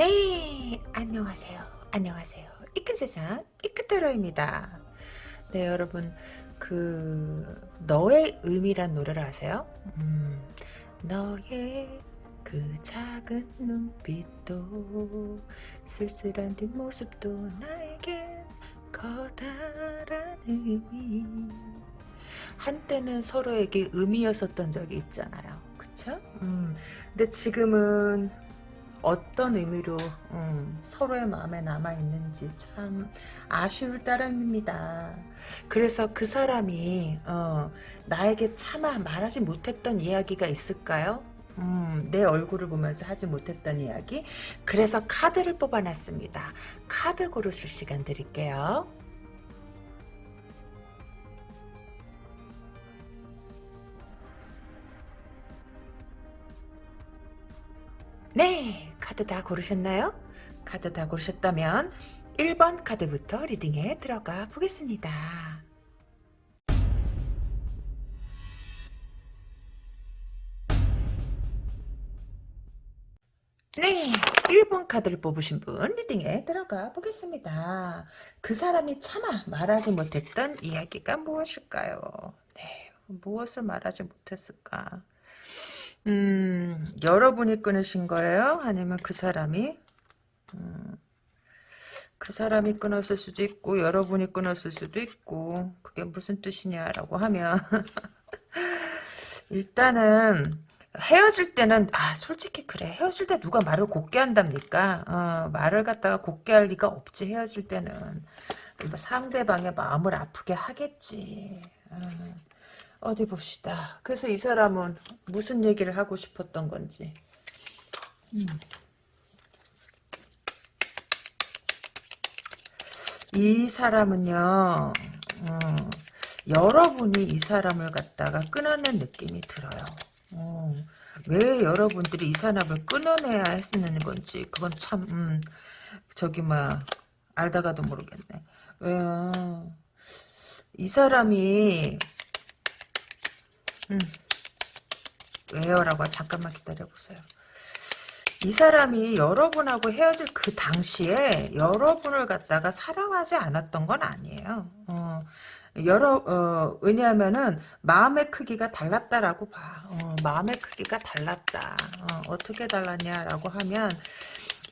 네, 안녕하세요. 안녕하세요. 이큰 세상, 이큰타로입니다. 네, 여러분, 그, 너의 의미란 노래를 아세요? 음, 너의 그 작은 눈빛도, 쓸쓸한 뒷모습도 나에겐 커다란 의미. 한때는 서로에게 의미였었던 적이 있잖아요. 그쵸? 음, 근데 지금은 어떤 의미로 음, 서로의 마음에 남아있는지 참 아쉬울 따름입니다. 그래서 그 사람이 어, 나에게 차마 말하지 못했던 이야기가 있을까요? 음, 내 얼굴을 보면서 하지 못했던 이야기 그래서 카드를 뽑아놨습니다. 카드 고르실 시간 드릴게요. 네, 카드 다 고르셨나요? 카드 다 고르셨다면 1번 카드부터 리딩에 들어가 보겠습니다. 네, 1번 카드를 뽑으신 분 리딩에 들어가 보겠습니다. 그 사람이 차마 말하지 못했던 이야기가 무엇일까요? 네, 무엇을 말하지 못했을까? 음, 여러분이 끊으신 거예요? 아니면 그 사람이? 음, 그 사람이 끊었을 수도 있고 여러분이 끊었을 수도 있고 그게 무슨 뜻이냐라고 하면 일단은 헤어질 때는 아 솔직히 그래 헤어질 때 누가 말을 곱게 한답니까 어, 말을 갖다가 곱게 할 리가 없지 헤어질 때는 뭐 상대방의 마음을 아프게 하겠지 어. 어디 봅시다. 그래서 이 사람은 무슨 얘기를 하고 싶었던 건지. 음. 이 사람은요, 어, 여러분이 이 사람을 갖다가 끊어낸 느낌이 들어요. 어, 왜 여러분들이 이 사람을 끊어내야 했는 건지, 그건 참, 음, 저기, 막, 알다가도 모르겠네. 왜요? 이 사람이 음. 왜요? 라고 잠깐만 기다려보세요. 이 사람이 여러분하고 헤어질 그 당시에 여러분을 갖다가 사랑하지 않았던 건 아니에요. 어, 여러, 어, 왜냐하면은 마음의 크기가 달랐다라고 봐. 어, 마음의 크기가 달랐다. 어, 떻게 달랐냐라고 하면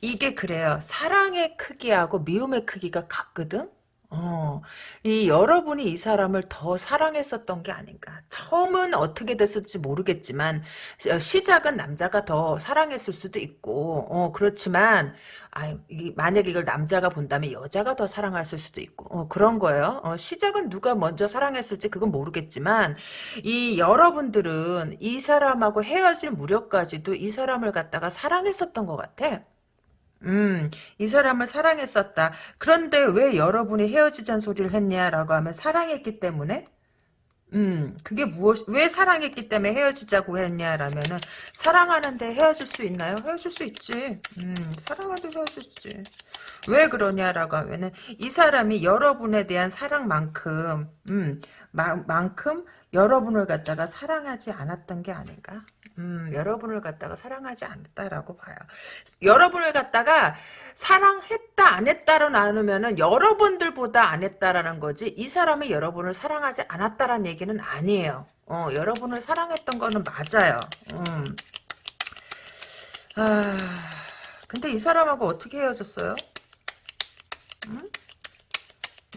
이게 그래요. 사랑의 크기하고 미움의 크기가 같거든? 어, 이 여러분이 이 사람을 더 사랑했었던 게 아닌가. 처음은 어떻게 됐을지 모르겠지만 어, 시작은 남자가 더 사랑했을 수도 있고, 어, 그렇지만 아, 만약 이걸 남자가 본다면 여자가 더 사랑했을 수도 있고, 어, 그런 거예요. 어, 시작은 누가 먼저 사랑했을지 그건 모르겠지만 이 여러분들은 이 사람하고 헤어질 무렵까지도 이 사람을 갖다가 사랑했었던 것 같아. 음, 이 사람을 사랑했었다. 그런데 왜 여러분이 헤어지자는 소리를 했냐라고 하면 사랑했기 때문에? 음, 그게 무엇, 왜 사랑했기 때문에 헤어지자고 했냐라면은, 사랑하는데 헤어질 수 있나요? 헤어질 수 있지. 음, 사랑하는데 헤어질 수 있지. 왜 그러냐라고 하면은, 이 사람이 여러분에 대한 사랑만큼, 음, 마, 만큼 여러분을 갖다가 사랑하지 않았던 게 아닌가? 음, 여러분을 갖다가 사랑하지 않았다라고 봐요. 여러분을 갖다가 사랑했다 안 했다로 나누면은 여러분들보다 안 했다라는 거지 이 사람이 여러분을 사랑하지 않았다라는 얘기는 아니에요. 어, 여러분을 사랑했던 거는 맞아요. 음. 아, 근데 이 사람하고 어떻게 헤어졌어요? 음?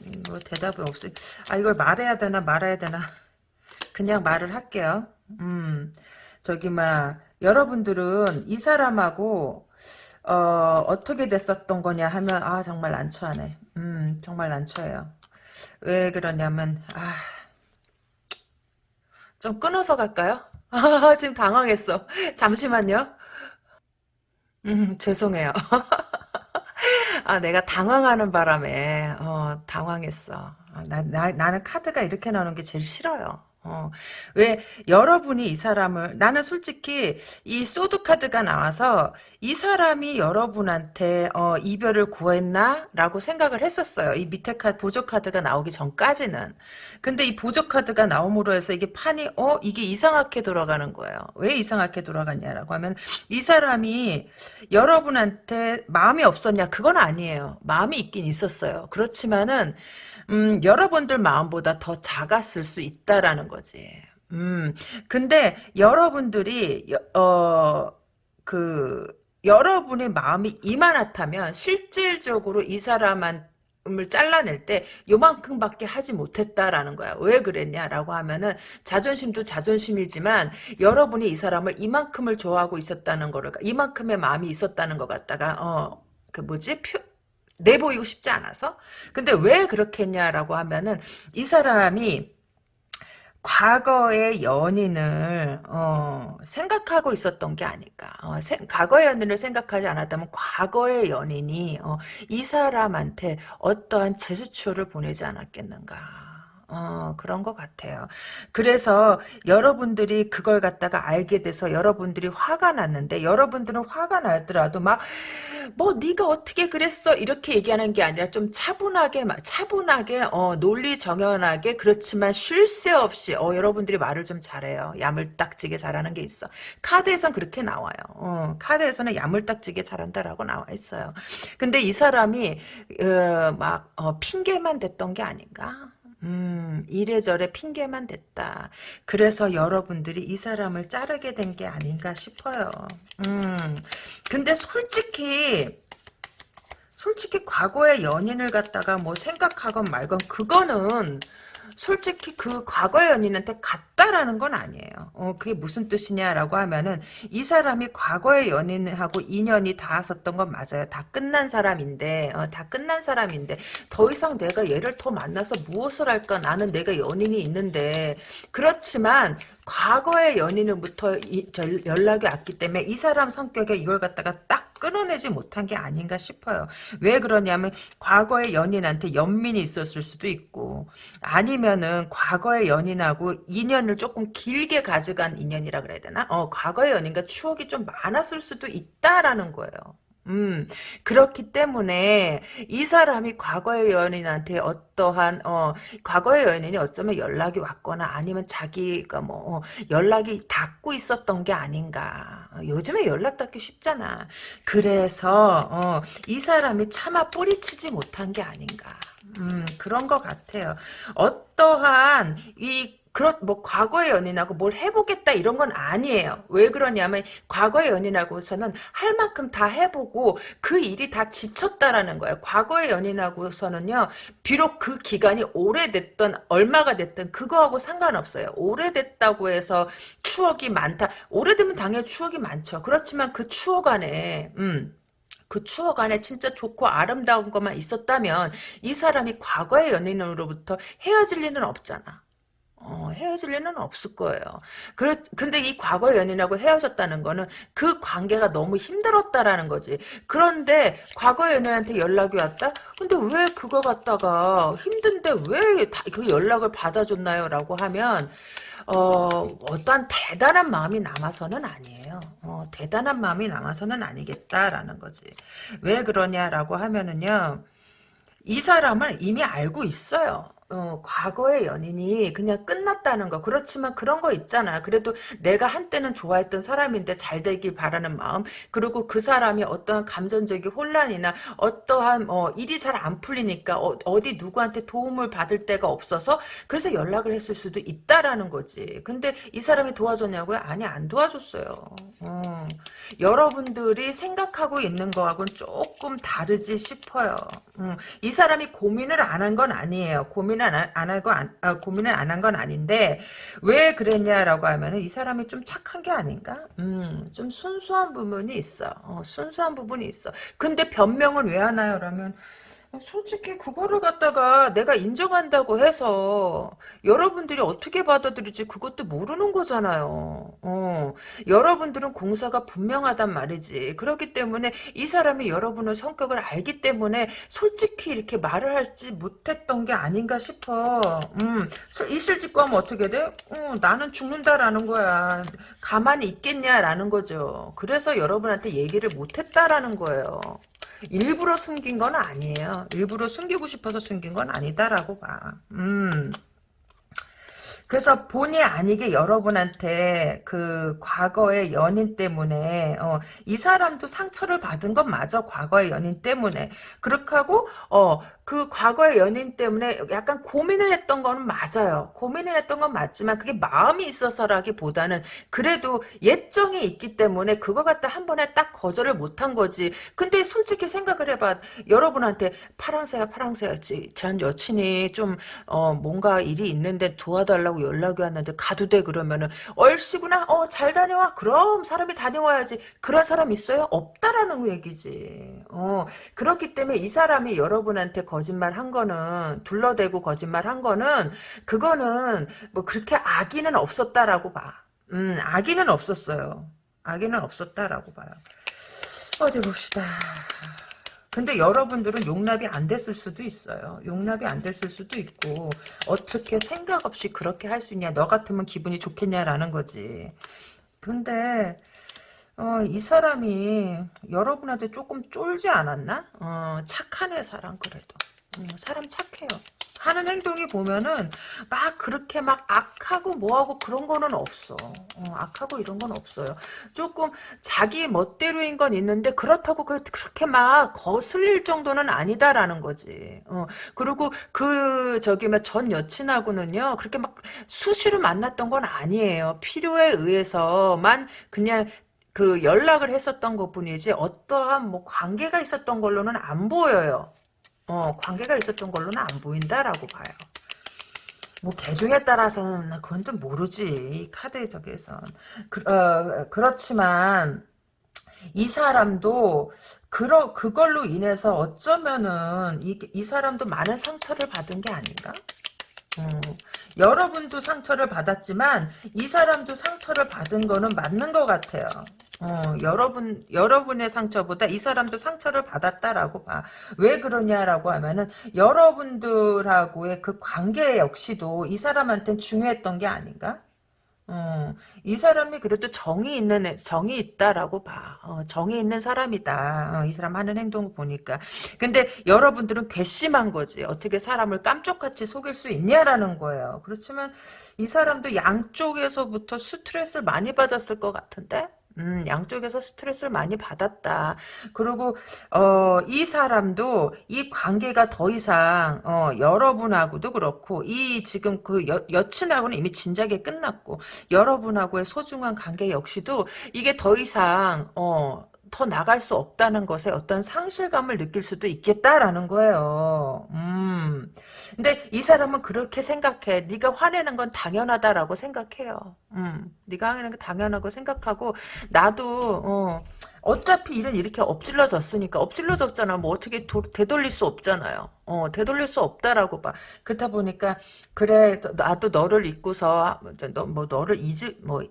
음, 뭐 대답이 없어. 아 이걸 말해야 되나 말아야 되나. 그냥 말을 할게요. 음. 저기 막 여러분들은 이 사람하고 어, 어떻게 됐었던 거냐 하면 아 정말 난처하네. 음 정말 난처해요. 왜 그러냐면 아 좀 끊어서 갈까요? 아, 지금 당황했어. 잠시만요. 음, 죄송해요. 아, 내가 당황하는 바람에, 어, 당황했어. 아, 나, 나, 나는 카드가 이렇게 나오는 게 제일 싫어요. 어, 왜 여러분이 이 사람을 나는 솔직히 이 소드 카드가 나와서 이 사람이 여러분한테 어, 이별을 구했나라고 생각을 했었어요. 이 밑에 카드 보조 카드가 나오기 전까지는. 근데 이 보조 카드가 나옴으로 해서 이게 판이 어 이게 이상하게 돌아가는 거예요. 왜 이상하게 돌아갔냐라고 하면 이 사람이 여러분한테 마음이 없었냐 그건 아니에요. 마음이 있긴 있었어요. 그렇지만은 음, 여러분들 마음보다 더 작았을 수 있다라는 거지. 음, 근데 여러분들이, 여- 어, 그, 여러분의 마음이 이만하다면 실질적으로 이 사람을 잘라낼 때 요만큼밖에 하지 못했다라는 거야. 왜 그랬냐라고 하면은 자존심도 자존심이지만 여러분이 이 사람을 이만큼을 좋아하고 있었다는 거를 이만큼의 마음이 있었다는 것 같다가 어 그 뭐지 표 내보이고 싶지 않아서 근데 왜 그렇게 했냐라고 하면은 이 사람이 과거의 연인을 어, 생각하고 있었던 게 아닐까. 어, 세, 과거의 연인을 생각하지 않았다면 과거의 연인이 어, 이 사람한테 어떠한 제스처를 보내지 않았겠는가. 어, 그런 것 같아요. 그래서 여러분들이 그걸 갖다가 알게 돼서 여러분들이 화가 났는데 여러분들은 화가 나더라도 막 뭐 네가 어떻게 그랬어 이렇게 얘기하는 게 아니라 좀 차분하게 차분하게 어, 논리 정연하게 그렇지만 쉴 새 없이 어, 여러분들이 말을 좀 잘해요. 야물딱지게 잘하는 게 있어. 카드에선 그렇게 나와요. 어, 카드에서는 야물딱지게 잘한다라고 나와 있어요. 근데 이 사람이 어, 막 어, 핑계만 댔던 게 아닌가? 음, 이래저래 핑계만 댔다. 그래서 여러분들이 이 사람을 자르게 된 게 아닌가 싶어요. 음, 근데 솔직히, 솔직히 과거의 연인을 갖다가 뭐 생각하건 말건 그거는 솔직히 그 과거의 연인한테 갔다라는 건 아니에요. 어, 그게 무슨 뜻이냐라고 하면은 이 사람이 과거의 연인하고 인연이 닿았었던 건 맞아요. 다 끝난 사람인데, 어, 다 끝난 사람인데 더 이상 내가 얘를 더 만나서 무엇을 할까? 나는 내가 연인이 있는데 그렇지만 과거의 연인으로부터 이, 저, 연락이 왔기 때문에 이 사람 성격에 이걸 갖다가 딱 끊어내지 못한 게 아닌가 싶어요. 왜 그러냐면 과거의 연인한테 연민이 있었을 수도 있고 아니면은 과거의 연인하고 인연을 조금 길게 가져간 인연이라 그래야 되나? 어, 과거의 연인과 추억이 좀 많았을 수도 있다라는 거예요. 음, 그렇기 때문에 이 사람이 과거의 연인한테 어떠한 어 과거의 연인이 어쩌면 연락이 왔거나 아니면 자기가 뭐 어, 연락이 닿고 있었던 게 아닌가. 어, 요즘에 연락 닿기 쉽잖아. 그래서 어, 이 사람이 차마 뿌리치지 못한 게 아닌가. 음, 그런 것 같아요. 어떠한 이 그렇 뭐 과거의 연인하고 뭘 해보겠다 이런 건 아니에요. 왜 그러냐면 과거의 연인하고서는 할 만큼 다 해보고 그 일이 다 지쳤다라는 거예요. 과거의 연인하고서는요. 비록 그 기간이 오래됐던 얼마가 됐든 그거하고 상관없어요. 오래됐다고 해서 추억이 많다. 오래되면 당연히 추억이 많죠. 그렇지만 그 추억 안에 음. 그 추억 안에 진짜 좋고 아름다운 것만 있었다면 이 사람이 과거의 연인으로부터 헤어질 리는 없잖아. 어, 헤어질 리는 없을 거예요. 그래, 근데 이 과거 연인하고 헤어졌다는 거는 그 관계가 너무 힘들었다라는 거지. 그런데 과거 연인한테 연락이 왔다? 근데 왜 그거 갖다가 힘든데 왜 그 연락을 받아줬나요? 라고 하면, 어, 어떠한 대단한 마음이 남아서는 아니에요. 어, 대단한 마음이 남아서는 아니겠다라는 거지. 왜 그러냐라고 하면은요, 이 사람을 이미 알고 있어요. 어, 과거의 연인이 그냥 끝났다는 거. 그렇지만 그런 거 있잖아. 그래도 내가 한때는 좋아했던 사람인데 잘 되길 바라는 마음. 그리고 그 사람이 어떠한 감정적인 혼란이나 어떠한 어, 일이 잘 안 풀리니까 어, 디 누구한테 도움을 받을 데가 없어서 그래서 연락을 했을 수도 있다라는 거지. 근데 이 사람이 도와줬냐고요? 아니 안 도와줬어요. 어, 여러분들이 생각하고 있는 거하고는 조금 다르지 싶어요. 음, 이 사람이 고민을 안 한 건 아니에요. 고민 을 안, 하고 안, 아, 고민을 안 한 건 아닌데 왜 그랬냐라고 하면은 이 사람이 좀 착한 게 아닌가? 음, 좀 순수한 부분이 있어. 어, 순수한 부분이 있어. 근데 변명은 왜 하나요? 라면 솔직히 그거를 갖다가 내가 인정한다고 해서 여러분들이 어떻게 받아들일지 그것도 모르는 거잖아요. 어, 여러분들은 공사가 분명하단 말이지. 그렇기 때문에 이 사람이 여러분의 성격을 알기 때문에 솔직히 이렇게 말을 할지 못했던 게 아닌가 싶어. 음, 이실 짓고 하면 어떻게 돼? 어, 나는 죽는다라는 거야. 가만히 있겠냐라는 거죠. 그래서 여러분한테 얘기를 못했다라는 거예요. 일부러 숨긴 건 아니에요. 일부러 숨기고 싶어서 숨긴 건 아니다라고 봐. 음. 그래서 본의 아니게 여러분한테 그 과거의 연인 때문에 어, 이 사람도 상처를 받은 건 맞아 과거의 연인 때문에 그렇게 하고 어, 그 과거의 연인 때문에 약간 고민을 했던 거는 맞아요. 고민을 했던 건 맞지만 그게 마음이 있어서라기보다는 그래도 예정이 있기 때문에 그거 갖다 한 번에 딱 거절을 못한 거지. 근데 솔직히 생각을 해봐. 여러분한테 파랑새야 파랑새야 전 여친이 좀 어, 뭔가 일이 있는데 도와달라고 연락이 왔는데 가도 돼? 그러면은 얼씨구나? 어 잘 다녀와. 그럼 사람이 다녀와야지. 그런 사람 있어요? 없다라는 얘기지. 어 그렇기 때문에 이 사람이 여러분한테 거짓말 한 거는 둘러대고 거짓말 한 거는 그거는 뭐 그렇게 악의는 없었다라고 봐 음 악의는 없었어요 악의는 없었다라고 봐요 어디 봅시다 근데 여러분들은 용납이 안 됐을 수도 있어요. 용납이 안 됐을 수도 있고 어떻게 생각 없이 그렇게 할 수 있냐. 너 같으면 기분이 좋겠냐라는 거지. 근데 어, 이 사람이 여러분한테 조금 쫄지 않았나? 어, 착한 애 사람 그래도. 음, 사람 착해요. 하는 행동이 보면은 막 그렇게 막 악하고 뭐하고 그런 거는 없어. 어, 악하고 이런 건 없어요. 조금 자기 멋대로인 건 있는데 그렇다고 그, 그렇게 막 거슬릴 정도는 아니다라는 거지. 어, 그리고 그 저기 전 여친하고는요 그렇게 막 수시로 만났던 건 아니에요. 필요에 의해서만 그냥 그 연락을 했었던 것 뿐이지 어떠한 뭐 관계가 있었던 걸로는 안 보여요. 어, 관계가 있었던 걸로는 안 보인다라고 봐요. 뭐 계중에 따라서는 그건 또 모르지 카드 저기선 그, 어, 그렇지만 이 사람도 그러 그걸로 인해서 어쩌면은 이, 이 사람도 많은 상처를 받은 게 아닌가? 음, 여러분도 상처를 받았지만 이 사람도 상처를 받은 거는 맞는 것 같아요. 어, 여러분, 여러분의 상처보다 이 사람도 상처를 받았다라고 봐. 왜 그러냐라고 하면은, 여러분들하고의 그 관계 역시도 이 사람한테는 중요했던 게 아닌가? 어, 이 사람이 그래도 정이 있는 정이 있다라고 봐. 어, 정이 있는 사람이다. 어, 이 사람 하는 행동을 보니까. 근데 여러분들은 괘씸한 거지. 어떻게 사람을 깜짝같이 속일 수 있냐라는 거예요. 그렇지만 이 사람도 양쪽에서부터 스트레스를 많이 받았을 것 같은데. 음, 양쪽에서 스트레스를 많이 받았다. 그리고 어, 이 사람도 이 관계가 더 이상 어, 여러분하고도 그렇고 이 지금 그 여, 여친하고는 이미 진작에 끝났고 여러분하고의 소중한 관계 역시도 이게 더 이상 어, 더 나갈 수 없다는 것에 어떤 상실감을 느낄 수도 있겠다라는 거예요. 음. 근데 이 사람은 그렇게 생각해. 네가 화내는 건 당연하다라고 생각해요. 음. 네가 화내는 건 당연하고 생각하고 나도 어, 어차피 일은 이렇게 엎질러졌으니까 엎질러졌잖아. 뭐 어떻게 도, 되돌릴 수 없잖아요. 어, 되돌릴 수 없다라고 봐. 그렇다 보니까 그래 나도 너를 잊고서 너, 뭐 너를 잊을 뭐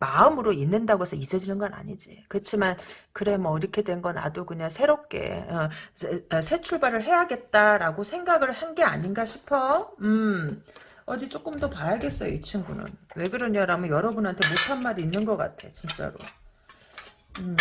마음으로 잊는다고 해서 잊어지는 건 아니지. 그렇지만 그래 뭐 이렇게 된거 나도 그냥 새롭게 어, 새, 어, 새, 출발을 해야겠다라고 생각을 한 게 아닌가 싶어. 음. 어디 조금 더 봐야겠어요 이 친구는. 왜 그러냐라면 여러분한테 못한 말이 있는 것 같아 진짜로. 음.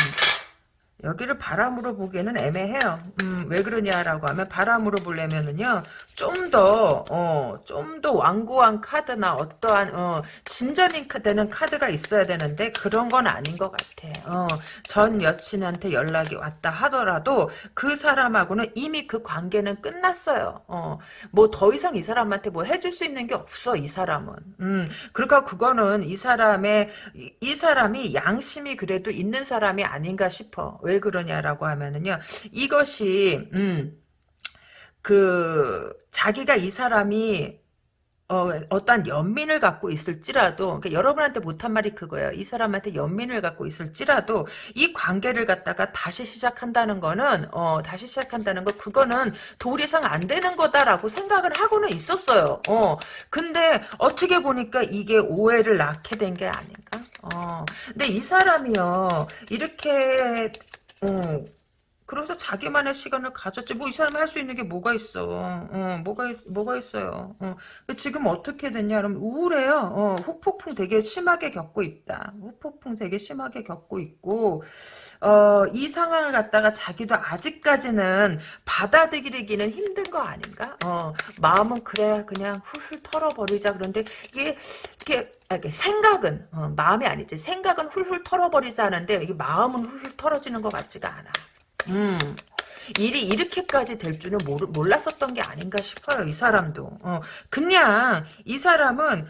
여기를 바람으로 보기에는 애매해요. 음, 왜 그러냐라고 하면 바람으로 보려면은요. 좀 더, 어, 좀 더 완고한 카드나 어떠한, 어, 진전이 되는 카드가 있어야 되는데 그런 건 아닌 것 같아. 어, 전 여친한테 연락이 왔다 하더라도 그 사람하고는 이미 그 관계는 끝났어요. 어, 뭐 더 이상 이 사람한테 뭐 해줄 수 있는 게 없어, 이 사람은. 음, 그러니까 그거는 이 사람의, 이, 이 사람이 양심이 그래도 있는 사람이 아닌가 싶어. 왜 그러냐라고 하면은요. 이것이 음, 그 자기가 이 사람이 어, 어떠한 연민을 갖고 있을지라도, 그러니까 여러분한테 못한 말이 그거예요. 이 사람한테 연민을 갖고 있을지라도, 이 관계를 갖다가 다시 시작한다는 거는, 어, 다시 시작한다는 거, 그거는 도 이상 안 되는 거다라고 생각을 하고는 있었어요. 어, 근데 어떻게 보니까 이게 오해를 낳게 된 게 아닌가? 어, 근데 이 사람이요, 이렇게, 어, 그래서 자기만의 시간을 가졌지. 뭐 이 사람이 할 수 있는 게 뭐가 있어. 어, 뭐가, 있, 뭐가 있어요. 어. 지금 어떻게 됐냐. 그러면 우울해요. 어, 후폭풍 되게 심하게 겪고 있다. 후폭풍 되게 심하게 겪고 있고, 어, 이 상황을 갖다가 자기도 아직까지는 받아들이기는 힘든 거 아닌가? 어, 마음은 그래, 그냥 훌훌 털어버리자. 그런데 이게, 이게, 아, 이게 생각은, 어, 마음이 아니지. 생각은 훌훌 털어버리자 하는데, 이게 마음은 훌훌 털어지는 것 같지가 않아. 음. 일이 이렇게까지 될 줄은 몰랐었던 게 아닌가 싶어요. 이 사람도. 어, 그냥 이 사람은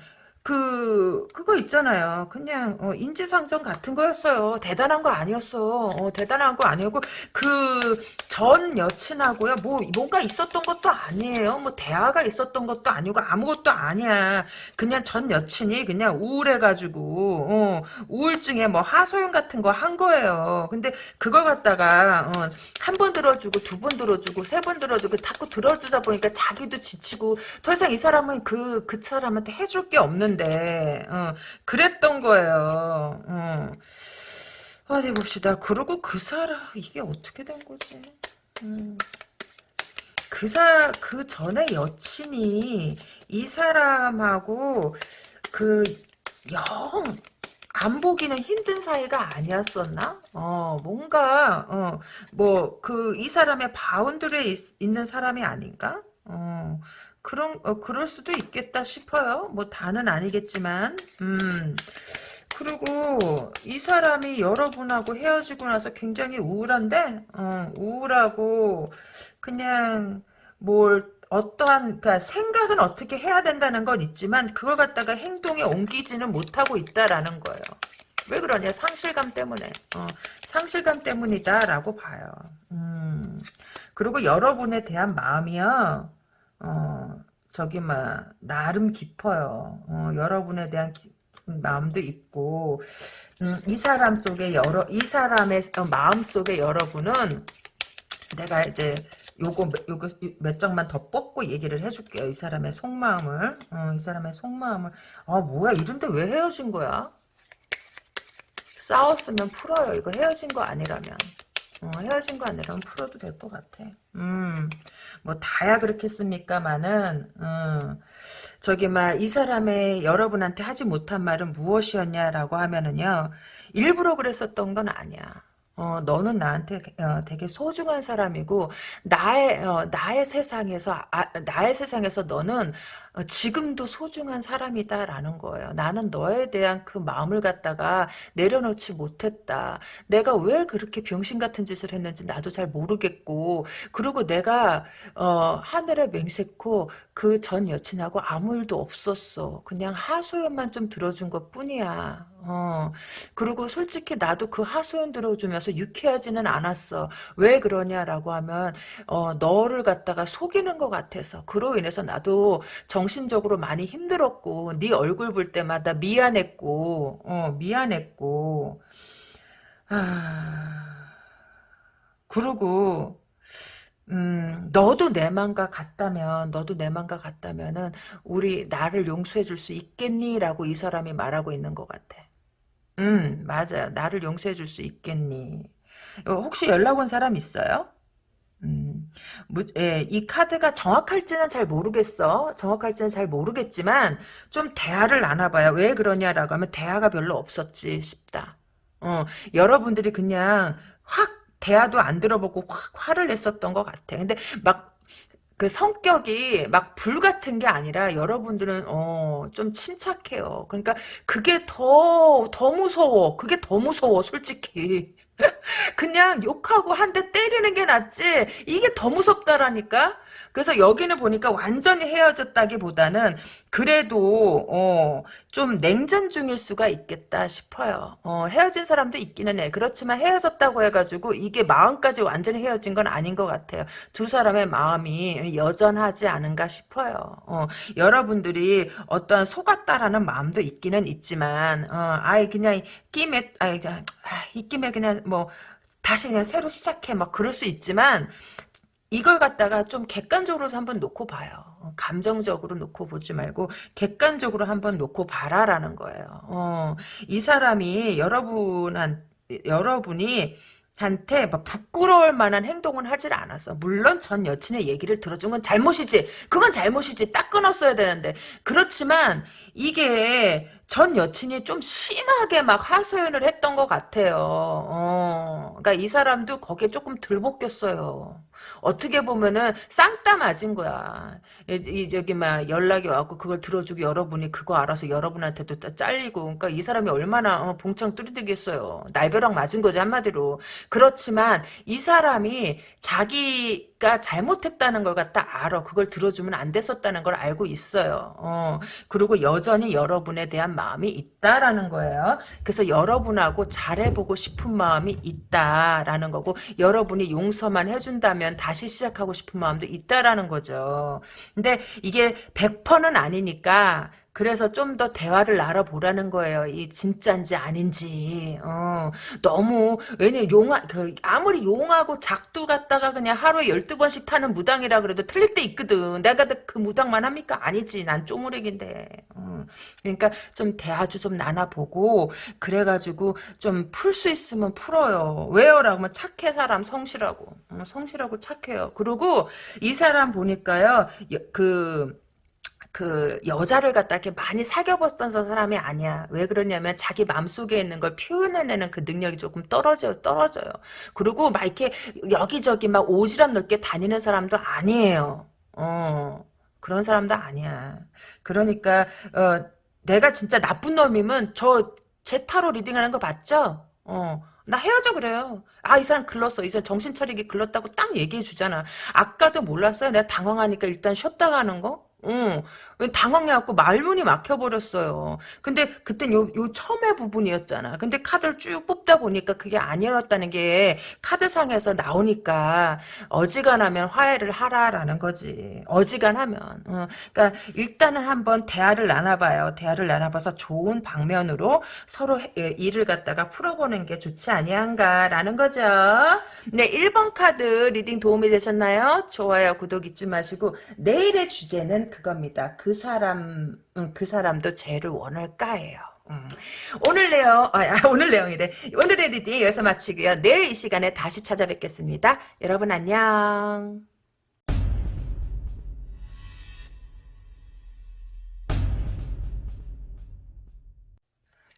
그 그거 있잖아요. 그냥 어, 인지상정 같은 거였어요. 대단한 거 아니었어. 어, 대단한 거 아니었고 그 전 여친하고요. 뭐 뭔가 있었던 것도 아니에요. 뭐 대화가 있었던 것도 아니고 아무것도 아니야. 그냥 전 여친이 그냥 우울해가지고 어, 우울증에 뭐 하소연 같은 거 한 거예요. 근데 그걸 갖다가 어, 한번 들어주고 두 번 들어주고 세 번 들어주고 자꾸 들어주다 보니까 자기도 지치고 더 이상 이 사람은 그그 사람한테 해줄 게 없는. 했는데 어, 그랬던 거예요. 어. 어디 봅시다. 그러고 그 사람 이게 어떻게 된 거지? 음. 그사 그 전에 여친이 이 사람하고 그 영 안 보기는 힘든 사이가 아니었었나? 어, 뭔가, 어, 뭐, 그, 이 사람의 바운드리에 있, 는 사람이 아닌가? 어, 그런 어, 그럴 수도 있겠다 싶어요. 뭐 다는 아니겠지만, 음. 그리고 이 사람이 여러분하고 헤어지고 나서 굉장히 우울한데, 어, 우울하고 그냥 뭘 어떠한 그러니까 생각은 어떻게 해야 된다는 건 있지만 그걸 갖다가 행동에 옮기지는 못하고 있다라는 거예요. 왜 그러냐? 상실감 때문에. 어, 상실감 때문이다라고 봐요. 음. 그리고 여러분에 대한 마음이요. 어, 저기, 막, 나름 깊어요. 어, 여러분에 대한 기, 마음도 있고, 음, 이 사람 속에 여러, 이 사람의 어, 마음 속에 여러분은 내가 이제 요거, 요거 몇 장만 더 뽑고 얘기를 해줄게요. 이 사람의 속마음을. 어, 이 사람의 속마음을. 아, 뭐야, 이런데 왜 헤어진 거야? 싸웠으면 풀어요. 이거 헤어진 거 아니라면. 어, 헤어진 거 아니라면 풀어도 될 것 같아. 음, 뭐 다야 그렇겠습니까만은, 음, 저기 막 이 사람의 여러분한테 하지 못한 말은 무엇이었냐라고 하면은요, 일부러 그랬었던 건 아니야. 어, 너는 나한테 어, 되게 소중한 사람이고 나의 어, 나의 세상에서 아, 나의 세상에서 너는 어, 지금도 소중한 사람이다라는 거예요. 나는 너에 대한 그 마음을 갖다가 내려놓지 못했다. 내가 왜 그렇게 병신 같은 짓을 했는지 나도 잘 모르겠고 그리고 내가 어, 하늘에 맹세코 그 전 여친하고 아무 일도 없었어. 그냥 하소연만 좀 들어준 것 뿐이야. 어, 그리고 솔직히 나도 그 하소연 들어주면서 유쾌하지는 않았어. 왜 그러냐라고 하면, 어, 너를 갖다가 속이는 것 같아서. 그로 인해서 나도 정 신적으로 많이 힘들었고, 네 얼굴 볼 때마다 미안했고, 어, 미안했고, 아, 그러고, 음, 너도 내 맘과 같다면, 너도 내 맘과 같다면은, 우리, 나를 용서해 줄 수 있겠니? 라고 이 사람이 말하고 있는 것 같아. 음, 맞아요. 나를 용서해 줄 수 있겠니? 어, 혹시 연락 온 사람 있어요? 음, 뭐, 예, 이 카드가 정확할지는 잘 모르겠어. 정확할지는 잘 모르겠지만, 좀 대화를 나눠봐요. 왜 그러냐라고 하면, 대화가 별로 없었지 싶다. 어, 여러분들이 그냥, 확, 대화도 안 들어보고 확 화를 냈었던 것 같아. 근데 막 그 성격이 막 불 같은 게 아니라 여러분들은 어 좀 침착해요. 그러니까 그게 더 더 무서워. 그게 더 무서워 솔직히. 그냥 욕하고 한 대 때리는 게 낫지 이게 더 무섭다라니까. 그래서 여기는 보니까 완전히 헤어졌다기보다는 그래도 어, 좀 냉전 중일 수가 있겠다 싶어요. 어, 헤어진 사람도 있기는 해. 그렇지만 헤어졌다고 해가지고 이게 마음까지 완전히 헤어진 건 아닌 것 같아요. 두 사람의 마음이 여전하지 않은가 싶어요. 어, 여러분들이 어떤 속았다라는 마음도 있기는 있지만 어, 아이 그냥 끼에 아이 이 김에 그냥 뭐 다시 그냥 새로 시작해 막 그럴 수 있지만 이걸 갖다가 좀 객관적으로 한번 놓고 봐요. 어, 감정적으로 놓고 보지 말고 객관적으로 한번 놓고 봐라라는 거예요. 어, 이 사람이 여러분한 여러분이 한테 막 부끄러울 만한 행동은 하질 않았어. 물론 전 여친의 얘기를 들어준 건 잘못이지. 그건 잘못이지. 딱 끊었어야 되는데. 그렇지만 이게 전 여친이 좀 심하게 막 하소연을 했던 것 같아요. 어, 그러니까 이 사람도 거기에 조금 들 볶였어요. 어떻게 보면은 쌍따 맞은 거야. 이, 이 저기 막 연락이 왔고 그걸 들어주고 여러분이 그거 알아서 여러분한테도 잘리고 그러니까 이 사람이 얼마나 어, 봉창 뚜리되겠어요. 날벼락 맞은 거지 한마디로. 그렇지만 이 사람이 자기가 잘못했다는 걸 갖다 알아. 그걸 들어주면 안 됐었다는 걸 알고 있어요. 어, 그리고 여전히 여러분에 대한 마음이 있다라는 거예요. 그래서 여러분하고 잘해보고 싶은 마음이 있다라는 거고 여러분이 용서만 해준다면 다시 시작하고 싶은 마음도 있다라는 거죠. 근데 이게 100%는 아니니까 그래서 좀 더 대화를 나눠보라는 거예요. 이 진짜인지 아닌지. 어, 너무 왜냐면 용하 그 아무리 용하고 작두 갖다가 그냥 하루에 12번씩 타는 무당이라 그래도 틀릴 때 있거든. 내가 그 무당만 합니까? 아니지. 난 쪼무렉인데. 어, 그러니까 좀 대화 좀 나눠보고 그래가지고 좀 풀 수 있으면 풀어요. 왜요?라고 하면 착해 사람 성실하고. 어, 성실하고 착해요. 그리고 이 사람 보니까요. 그 그 여자를 갖다 이렇게 많이 사귀어봤던 사람이 아니야. 왜 그러냐면 자기 마음속에 있는 걸 표현해내는 그 능력이 조금 떨어져 떨어져요. 그리고 막 이렇게 여기저기 막 오지랖 넓게 다니는 사람도 아니에요. 어 그런 사람도 아니야. 그러니까 어 내가 진짜 나쁜 놈이면 저 제 타로 reading하는 거 봤죠? 어. 나 헤어져 그래요. 아, 이 사람 글렀어. 이 사람 정신 차리긴 글렀다고 딱 얘기해 주잖아. 아까도 몰랐어요. 내가 당황하니까 일단 쉬었다 가는 거? 응. 당황해갖고 말문이 막혀버렸어요. 근데 그땐 요, 요 처음의 부분이었잖아. 근데 카드를 쭉 뽑다 보니까 그게 아니었다는 게 카드상에서 나오니까 어지간하면 화해를 하라라는 거지. 어지간하면. 어. 그러니까 일단은 한번 대화를 나눠봐요. 대화를 나눠봐서 좋은 방면으로 서로 예, 일을 갖다가 풀어보는 게 좋지 아니한가라는 거죠. 네, 1번 카드 reading 도움이 되셨나요? 좋아요, 구독 잊지 마시고 내일의 주제는 그겁니다. 그 사람 음, 그 사람도 쟤를 원할까예요. 음. 오늘 내용 아, 오늘 내용이래 오늘의 reading 여기서 마치고요. 내일 이 시간에 다시 찾아뵙겠습니다. 여러분 안녕.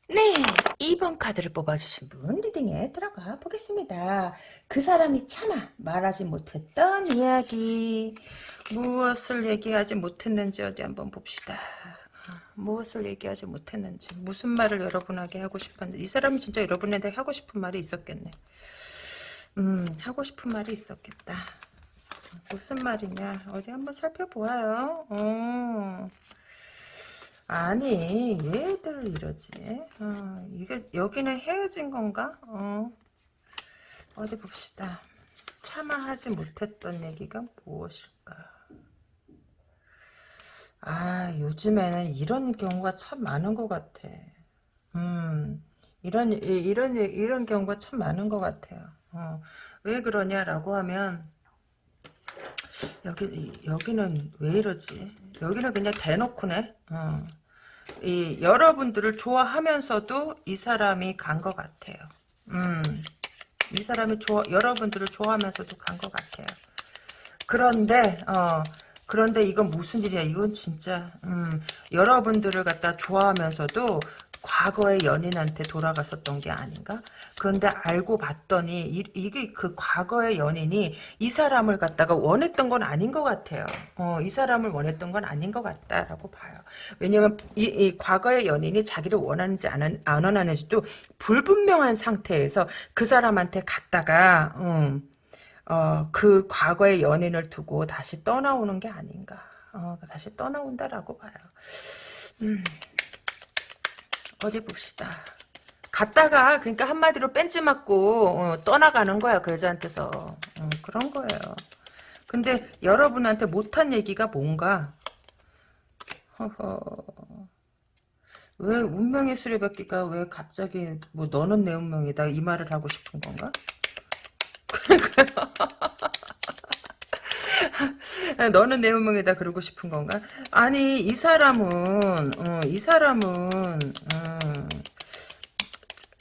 네, 2번 카드를 뽑아주신 분 리딩에 들어가 보겠습니다. 그 사람이 차마 말하지 못했던 이야기 무엇을 얘기하지 못했는지 어디 한번 봅시다. 무엇을 얘기하지 못했는지 무슨 말을 여러분에게 하고 싶었는데 이 사람이 진짜 여러분한테 하고 싶은 말이 있었겠네. 음 하고 싶은 말이 있었겠다. 무슨 말이냐 어디 한번 살펴보아요. 어. 아니 얘들 이러지 어, 이게 여기는 헤어진 건가 어. 어디 봅시다 참아하지 못했던 얘기가 무엇일까 아 요즘에는 이런 경우가 참 많은 것 같아 음 이런 이런 이런 경우가 참 많은 것 같아요 어, 왜 그러냐라고 하면 여기 여기는 왜 이러지? 여기는 그냥 대놓고네. 어. 이 여러분들을 좋아하면서도 이 사람이 간 것 같아요. 음, 이 사람이 좋아 여러분들을 좋아하면서도 간 것 같아요. 그런데 어. 그런데 이건 무슨 일이야? 이건 진짜 음, 여러분들을 갖다 좋아하면서도 과거의 연인한테 돌아갔었던 게 아닌가? 그런데 알고 봤더니 이, 게그 과거의 연인이 이 사람을 갖다가 원했던 건 아닌 것 같아요. 어, 이 사람을 원했던 건 아닌 것 같다라고 봐요. 왜냐면 이, 이 과거의 연인이 자기를 원하는지 안, 안 원하는지도 불분명한 상태에서 그 사람한테 갔다가 음, 어, 그 과거의 연인을 두고 다시 떠나오는 게 아닌가. 어, 다시 떠나온다라고 봐요. 음, 어디 봅시다. 갔다가 그러니까 한마디로 뺀지 맞고 어, 떠나가는 거야 그 여자한테서 어, 그런 거예요. 근데 여러분한테 못한 얘기가 뭔가 허허 왜 운명의 수레바퀴가 왜 갑자기 뭐 너는 내 운명이다 이 말을 하고 싶은 건가? 너는 내 운명이다 그러고 싶은 건가? 아니 이 사람은 어, 이 사람은 음,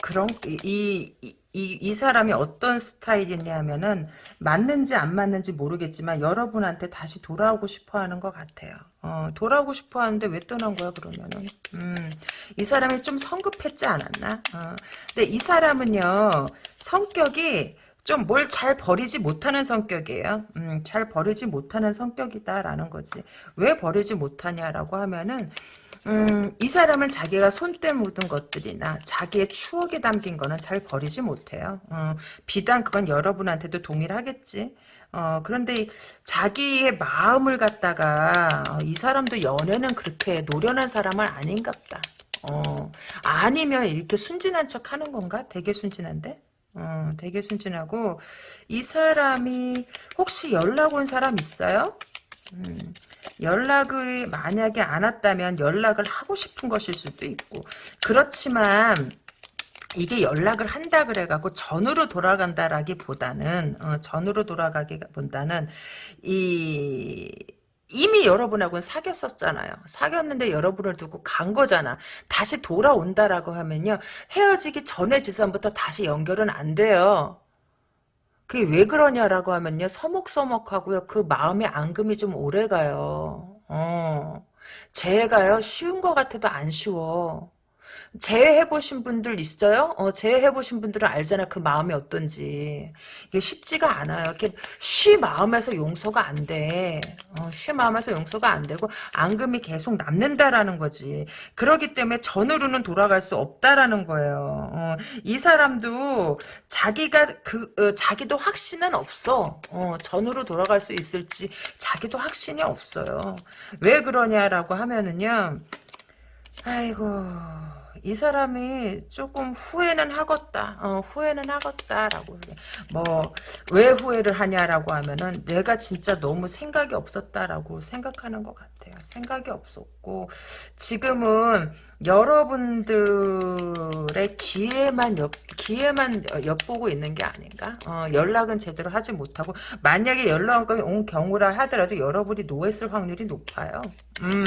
그런 이, 이, 이 사람이 어떤 스타일이냐면은 맞는지 안 맞는지 모르겠지만 여러분한테 다시 돌아오고 싶어 하는 것 같아요. 어, 돌아오고 싶어 하는데 왜 떠난 거야 그러면은 음, 이 사람이 좀 성급했지 않았나? 어, 근데 이 사람은요 성격이 좀 뭘 잘 버리지 못하는 성격이에요. 음, 잘 버리지 못하는 성격이다라는 거지. 왜 버리지 못하냐라고 하면은 음, 이 사람은 자기가 손때 묻은 것들이나 자기의 추억에 담긴 거는 잘 버리지 못해요. 어, 비단 그건 여러분한테도 동일하겠지. 어, 그런데 자기의 마음을 갖다가 어, 이 사람도 연애는 그렇게 노련한 사람은 아닌갑다. 어, 아니면 이렇게 순진한 척 하는 건가? 되게 순진한데? 어, 되게 순진하고 이 사람이 혹시 연락 온 사람 있어요? 음, 연락을 만약에 안 왔다면 연락을 하고 싶은 것일 수도 있고 그렇지만 이게 연락을 한다 그래갖고 전으로 돌아간다라기보다는 어, 전으로 돌아가기보다는 이 이미 여러분하고는 사귀었었잖아요. 사귀었는데 여러분을 두고 간 거잖아. 다시 돌아온다라고 하면요. 헤어지기 전에 지선부터 다시 연결은 안 돼요. 그게 왜 그러냐라고 하면요. 서먹서먹하고요. 그 마음의 앙금이 좀 오래가요. 어. 재해가요. 쉬운 것 같아도 안 쉬워. 재해보신 분들 있어요? 어, 재해보신 분들은 알잖아. 그 마음이 어떤지. 이게 쉽지가 않아요. 이렇게 쉬 마음에서 용서가 안 돼. 어, 쉬 마음에서 용서가 안 되고, 앙금이 계속 남는다라는 거지. 그러기 때문에 전으로는 돌아갈 수 없다라는 거예요. 어, 이 사람도 자기가 그, 어, 자기도 확신은 없어. 어, 전으로 돌아갈 수 있을지 자기도 확신이 없어요. 왜 그러냐라고 하면은요, 아이고, 이 사람이 조금 후회는 하겠다. 어, 후회는 하겠다라고. 뭐, 왜 후회를 하냐라고 하면은 내가 진짜 너무 생각이 없었다라고 생각하는 것 같아요. 생각이 없었고, 지금은 여러분들의 기회만 엿, 기회만 엿보고 있는 게 아닌가? 어, 연락은 제대로 하지 못하고, 만약에 연락이 온 경우라 하더라도 여러분이 노했을 확률이 높아요. 음,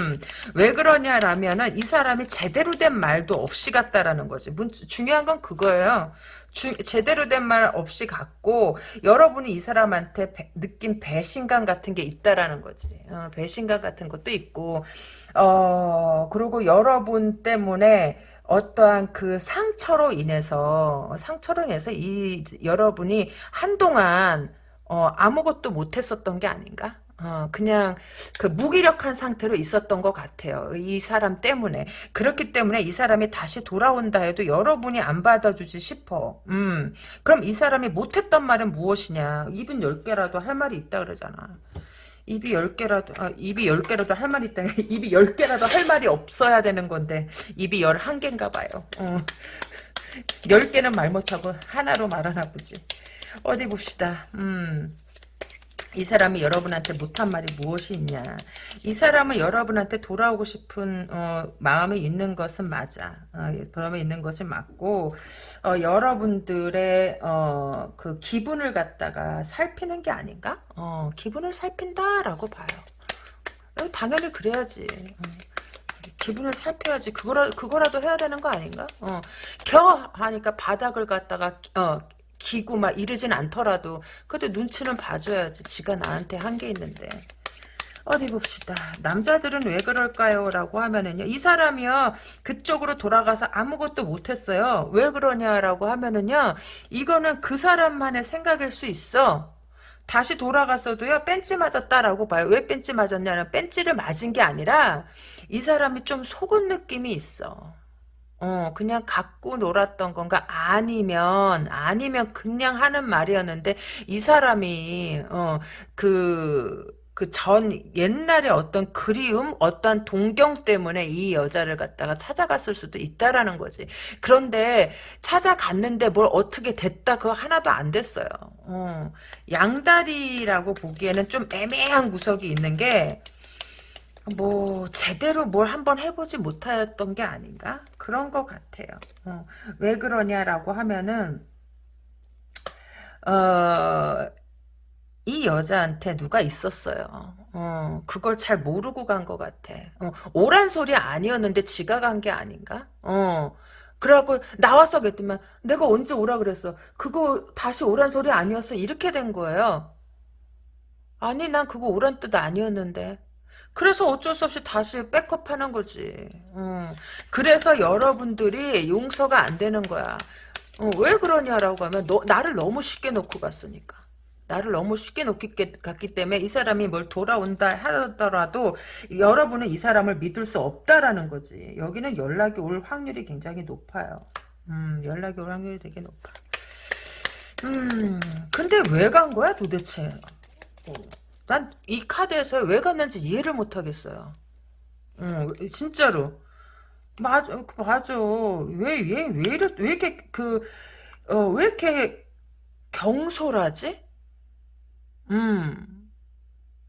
왜 그러냐라면은 이 사람이 제대로 된 말도 없이 갔다라는 거지. 문, 중요한 건 그거예요. 주, 제대로 된 말 없이 갔고 여러분이 이 사람한테 배, 느낀 배신감 같은 게 있다라는 거지. 어, 배신감 같은 것도 있고 어 그리고 여러분 때문에 어떠한 그 상처로 인해서 상처로 인해서 이 여러분이 한동안 어, 아무것도 못했었던 게 아닌가? 어, 그냥 그 무기력한 상태로 있었던 것 같아요. 이 사람 때문에. 그렇기 때문에 이 사람이 다시 돌아온다 해도 여러분이 안 받아주지 싶어. 음, 그럼 이 사람이 못했던 말은 무엇이냐. 입은 10개라도 할 말이 있다 그러잖아. 입이 10개라도, 아, 입이 10개라도 할 말이 있다. 입이 10개라도 할 말이 없어야 되는 건데, 입이 11개인가 봐요. 어. 10개는 말 못하고 하나로 말하나 보지. 어디 봅시다. 음. 이 사람이 여러분한테 못한 말이 무엇이 있냐. 이 사람은 여러분한테 돌아오고 싶은 어, 마음이 있는 것은 맞아. 어, 마음이 있는 것이 맞고 어, 여러분들의 어, 그 기분을 갖다가 살피는 게 아닌가? 어, 기분을 살핀다라고 봐요. 어, 당연히 그래야지. 어. 기분을 살펴야지. 그거라, 그거라도 해야 되는 거 아닌가? 어. 겨 하니까 바닥을 갖다가 어, 기고 막 이러진 않더라도 그래도 눈치는 봐줘야지. 지가 나한테 한 게 있는데. 어디 봅시다. 남자들은 왜 그럴까요? 라고 하면은요. 이 사람이요. 그쪽으로 돌아가서 아무것도 못했어요. 왜 그러냐라고 하면은요. 이거는 그 사람만의 생각일 수 있어. 다시 돌아가서도요. 뺀지 맞았다라고 봐요. 왜 뺀지 맞았냐면 뺀지를 맞은 게 아니라 이 사람이 좀 속은 느낌이 있어. 어, 그냥 갖고 놀았던 건가? 아니면, 아니면 그냥 하는 말이었는데, 이 사람이, 어, 그, 그 전, 옛날에 어떤 그리움, 어떠한 동경 때문에 이 여자를 갖다가 찾아갔을 수도 있다라는 거지. 그런데 찾아갔는데 뭘 어떻게 됐다, 그거 하나도 안 됐어요. 어, 양다리라고 보기에는 좀 애매한 구석이 있는 게, 뭐 제대로 뭘 한번 해보지 못하였던 게 아닌가 그런 것 같아요. 어, 왜 그러냐라고 하면은 어, 이 여자한테 누가 있었어요. 어, 그걸 잘 모르고 간 것 같아. 어, 오란 소리 아니었는데 지가 간 게 아닌가? 어. 그래갖고 나왔어 그랬더만 내가 언제 오라 그랬어. 그거 다시 오란 소리 아니었어. 이렇게 된 거예요. 아니 난 그거 오란 뜻 아니었는데. 그래서 어쩔 수 없이 다시 백업하는 거지. 음. 그래서 여러분들이 용서가 안 되는 거야. 어, 왜 그러냐라고 하면 너, 나를 너무 쉽게 놓고 갔으니까. 나를 너무 쉽게 놓기 갔기 때문에 이 사람이 뭘 돌아온다 하더라도 여러분은 이 사람을 믿을 수 없다라는 거지. 여기는 연락이 올 확률이 굉장히 높아요. 음, 연락이 올 확률이 되게 높아. 음, 근데 왜 간 거야 도대체? 어. 난이 카드에서 왜 갔는지 이해를 못 하겠어요. 응, 진짜로. 맞아, 그 맞아. 왜, 왜, 왜 이래, 왜 이렇게, 그, 어, 왜 이렇게 경솔하지? 음,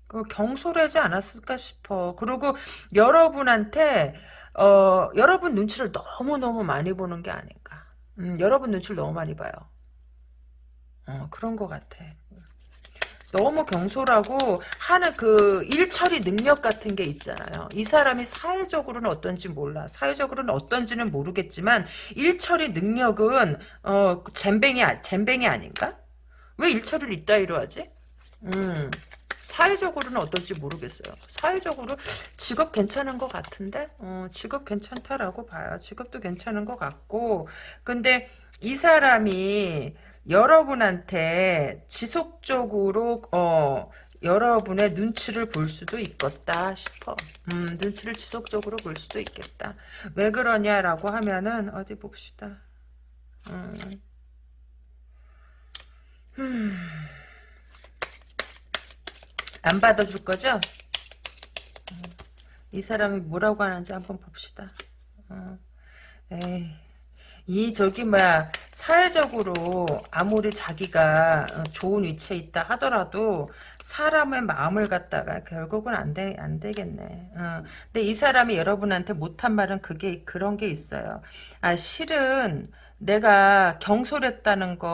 그 경솔하지 않았을까 싶어. 그리고 여러분한테, 어, 여러분 눈치를 너무너무 많이 보는 게 아닌가. 음, 여러분 눈치를 너무 많이 봐요. 어, 그런 것 같아. 너무 경솔하고 하는 그 일처리 능력 같은 게 있잖아요. 이 사람이 사회적으로는 어떤지 몰라. 사회적으로는 어떤지는 모르겠지만 일처리 능력은 어 잼뱅이 잼뱅이 아닌가? 왜 일처리를 이따위로 하지? 음. 사회적으로는 어떨지 모르겠어요. 사회적으로 직업 괜찮은 것 같은데, 어, 직업 괜찮다라고 봐요. 직업도 괜찮은 것 같고, 근데 이 사람이 여러분한테 지속적으로 어 여러분의 눈치를 볼 수도 있겠다 싶어. 음, 눈치를 지속적으로 볼 수도 있겠다. 왜 그러냐라고 하면은 어디 봅시다. 음. 음. 안 받아줄 거죠? 음. 이 사람이 뭐라고 하는지 한번 봅시다. 어. 에이. 이 저기 뭐야 사회적으로 아무리 자기가 어, 좋은 위치에 있다 하더라도 사람의 마음을 갖다가 결국은 안 돼, 안 되겠네. 어. 근데 이 사람이 여러분한테 못한 말은 그게, 그런 게 있어요. 아, 실은 내가 경솔했다는 거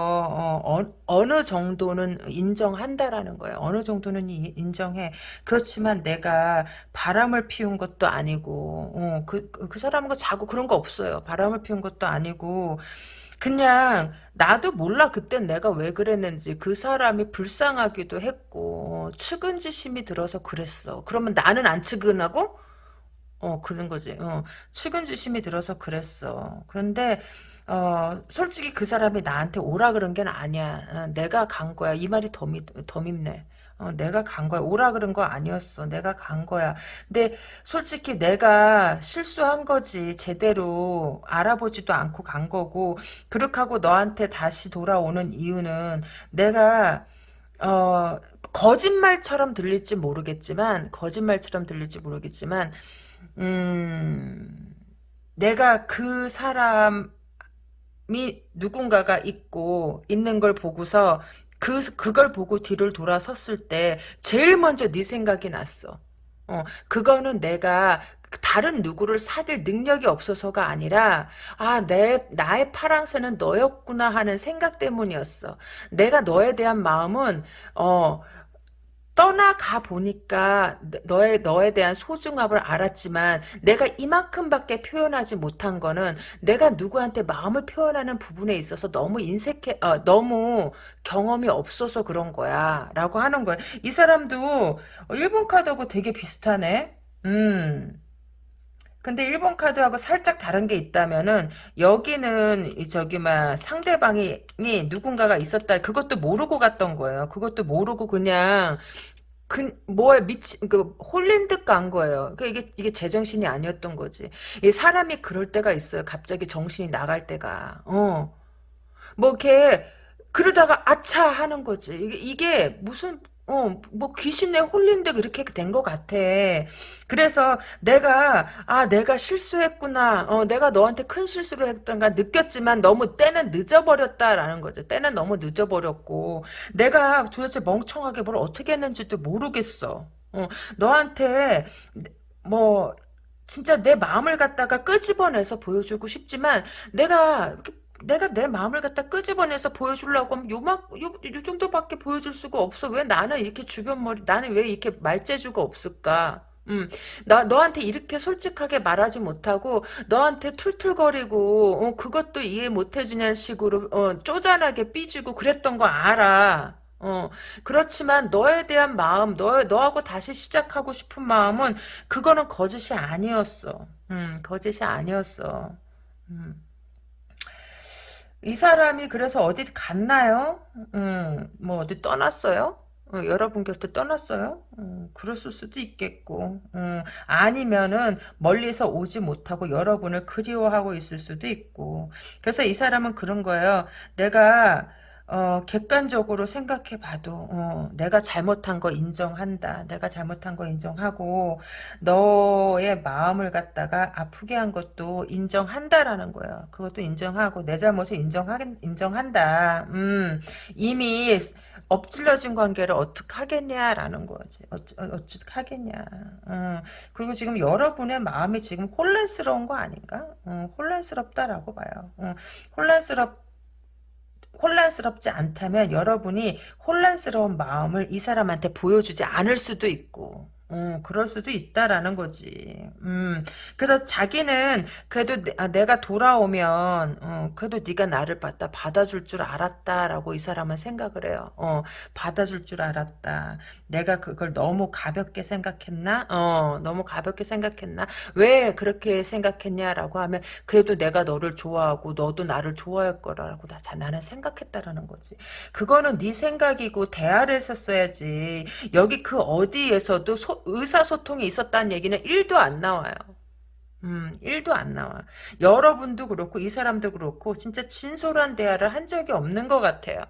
어, 느 정도는 인정한다라는 거예요. 어느 정도는 인정해. 그렇지만 내가 바람을 피운 것도 아니고 어, 그, 그, 그 사람은 자고 그런 거 없어요. 바람을 피운 것도 아니고 그냥 나도 몰라 그땐 내가 왜 그랬는지 그 사람이 불쌍하기도 했고 측은지심이 들어서 그랬어. 그러면 나는 안 측은하고 어 그런 거지. 어 측은지심이 들어서 그랬어. 그런데 어, 솔직히 그 사람이 나한테 오라 그런 게 아니야. 어, 내가 간 거야. 이 말이 더, 미, 더 밉네. 어, 내가 간 거야. 오라 그런 거 아니었어. 내가 간 거야. 근데 솔직히 내가 실수한 거지. 제대로 알아보지도 않고 간 거고 그렇게 하고 너한테 다시 돌아오는 이유는 내가 어, 거짓말처럼 들릴지 모르겠지만 거짓말처럼 들릴지 모르겠지만 음, 내가 그 사람 이 누군가가 있고 있는 걸 보고서 그 그걸 보고 뒤를 돌아섰을 때 제일 먼저 네 생각이 났어. 어, 그거는 내가 다른 누구를 사귈 능력이 없어서가 아니라 아, 내 나의 파랑새는 너였구나 하는 생각 때문이었어. 내가 너에 대한 마음은 어 떠나가 보니까 너의 너에 대한 소중함을 알았지만 내가 이만큼밖에 표현하지 못한 거는 내가 누구한테 마음을 표현하는 부분에 있어서 너무 인색해 어, 너무 경험이 없어서 그런 거야라고 하는 거야. 이 사람도 일본 카드하고 되게 비슷하네. 음. 근데 일본 카드하고 살짝 다른 게 있다면은 여기는 저기 막 상대방이 누군가가 있었다 그것도 모르고 갔던 거예요. 그것도 모르고 그냥 그, 뭐에 미치, 그, 홀린 듯 간 거예요. 그, 이게, 이게 제정신이 아니었던 거지. 이 사람이 그럴 때가 있어요. 갑자기 정신이 나갈 때가. 어. 뭐, 이렇게, 그러다가, 아차! 하는 거지. 이게, 이게 무슨, 어, 뭐 귀신에 홀린 데 그렇게 된 것 같아. 그래서 내가 아 내가 실수했구나. 어, 내가 너한테 큰 실수를 했던가 느꼈지만 너무 때는 늦어버렸다라는 거죠. 때는 너무 늦어버렸고 내가 도대체 멍청하게 뭘 어떻게 했는지도 모르겠어. 어, 너한테 뭐 진짜 내 마음을 갖다가 끄집어내서 보여주고 싶지만 내가 내가 내 마음을 갖다 끄집어내서 보여주려고 하면 요만 요, 요 정도밖에 보여줄 수가 없어. 왜 나는 이렇게 주변 머리 나는 왜 이렇게 말재주가 없을까? 음, 나 너한테 이렇게 솔직하게 말하지 못하고 너한테 툴툴거리고 어, 그것도 이해 못해주냐는 식으로 어, 쪼잔하게 삐지고 그랬던 거 알아. 어, 그렇지만 너에 대한 마음, 너, 너하고 다시 시작하고 싶은 마음은 그거는 거짓이 아니었어. 음, 거짓이 아니었어. 음. 이 사람이 그래서 어디 갔나요? 음, 뭐 어디 떠났어요? 어, 여러분 곁에 떠났어요? 음, 그랬을 수도 있겠고 음, 아니면은 멀리서 오지 못하고 여러분을 그리워하고 있을 수도 있고 그래서 이 사람은 그런 거예요. 내가 어, 객관적으로 생각해 봐도, 어, 내가 잘못한 거 인정한다. 내가 잘못한 거 인정하고, 너의 마음을 갖다가 아프게 한 것도 인정한다라는 거예요. 그것도 인정하고, 내 잘못을 인정하, 인정한다. 음, 이미 엎질러진 관계를 어떻게 하겠냐라는 거지. 어찌, 어찌 하겠냐. 음, 그리고 지금 여러분의 마음이 지금 혼란스러운 거 아닌가? 음, 혼란스럽다라고 봐요. 음, 혼란스럽 혼란스럽지 않다면 여러분이 혼란스러운 마음을 이 사람한테 보여주지 않을 수도 있고 음, 그럴 수도 있다라는 거지. 음, 그래서 자기는 그래도 내, 아, 가 돌아오면 어, 그래도 네가 나를 받다 받아줄 줄 알았다라고 이 사람은 생각을 해요. 어, 받아줄 줄 알았다. 내가 그걸 너무 가볍게 생각했나? 어, 너무 가볍게 생각했나? 왜 그렇게 생각했냐라고 하면 그래도 내가 너를 좋아하고 너도 나를 좋아할 거라고 나, 나는 생각했다라는 거지. 그거는 네 생각이고 대화를 했었어야지. 여기 그 어디에서도 소, 의사소통이 있었다는 얘기는 1도 안 나와요. 음, 1도 안 나와. 여러분도 그렇고 이 사람도 그렇고 진짜 진솔한 대화를 한 적이 없는 것 같아요.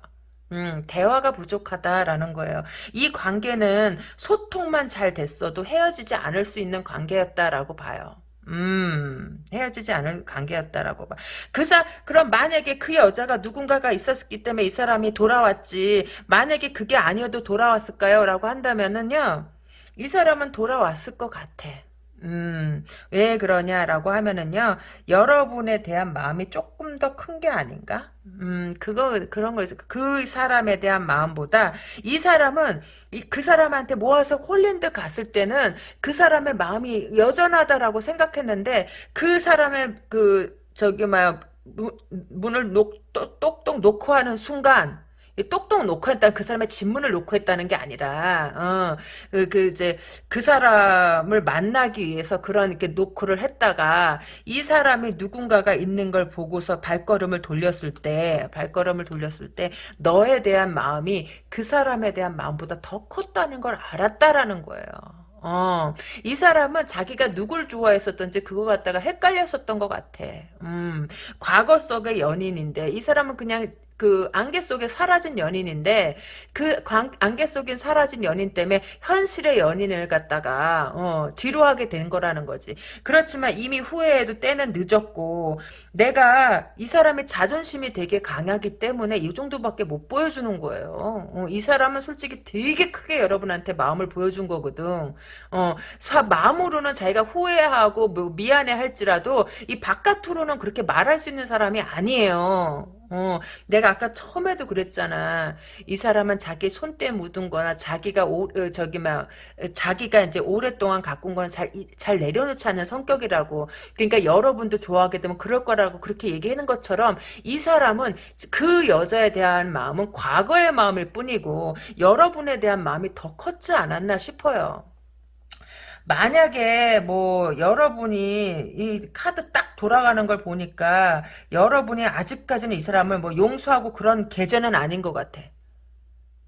음, 대화가 부족하다라는 거예요. 이 관계는 소통만 잘 됐어도 헤어지지 않을 수 있는 관계였다라고 봐요. 음, 헤어지지 않을 관계였다라고 봐. 그 사, 그럼 만약에 그 여자가 누군가가 있었기 때문에 이 사람이 돌아왔지. 만약에 그게 아니어도 돌아왔을까요? 라고 한다면은요. 이 사람은 돌아왔을 것 같아. 음, 왜 그러냐라고 하면은요, 여러분에 대한 마음이 조금 더 큰 게 아닌가? 음, 그거, 그런 거 있어. 그 사람에 대한 마음보다, 이 사람은, 이, 그 사람한테 모아서 듯 갔을 때는, 그 사람의 마음이 여전하다라고 생각했는데, 그 사람의, 그, 저기, 막, 문을 녹, 똑똑 놓고 하는 순간, 똑똑 놓고 했다는 그 사람의 진문을 놓고 했다는 게 아니라 어, 그, 그 이제 그 사람을 만나기 위해서 그런 이렇게 노크를 했다가 이 사람이 누군가가 있는 걸 보고서 발걸음을 돌렸을 때 발걸음을 돌렸을 때 너에 대한 마음이 그 사람에 대한 마음보다 더 컸다는 걸 알았다라는 거예요. 어, 이 사람은 자기가 누굴 좋아했었던지 그거 갖다가 헷갈렸었던 것 같아. 음, 과거 속의 연인인데 이 사람은 그냥 그 안개 속에 사라진 연인인데 그 관, 안개 속에 사라진 연인 때문에 현실의 연인을 갖다가 어, 뒤로 하게 된 거라는 거지. 그렇지만 이미 후회해도 때는 늦었고 내가 이 사람의 자존심이 되게 강하기 때문에 이 정도밖에 못 보여주는 거예요. 어, 이 사람은 솔직히 되게 크게 여러분한테 마음을 보여준 거거든. 어, 마음으로는 자기가 후회하고 뭐 미안해 할지라도 이 바깥으로는 그렇게 말할 수 있는 사람이 아니에요. 어, 내가 아까 처음에도 그랬잖아. 이 사람은 자기 손때 묻은 거나 자기가 오, 어, 저기 막 자기가 이제 오랫동안 가꾼 거는 잘, 잘 내려놓지 않는 성격이라고. 그러니까 여러분도 좋아하게 되면 그럴 거라고 그렇게 얘기하는 것처럼 이 사람은 그 여자에 대한 마음은 과거의 마음일 뿐이고 여러분에 대한 마음이 더 컸지 않았나 싶어요. 만약에 뭐 여러분이 이 카드 딱 돌아가는 걸 보니까 여러분이 아직까지는 이 사람을 뭐 용서하고 그런 계제는 아닌 것 같아.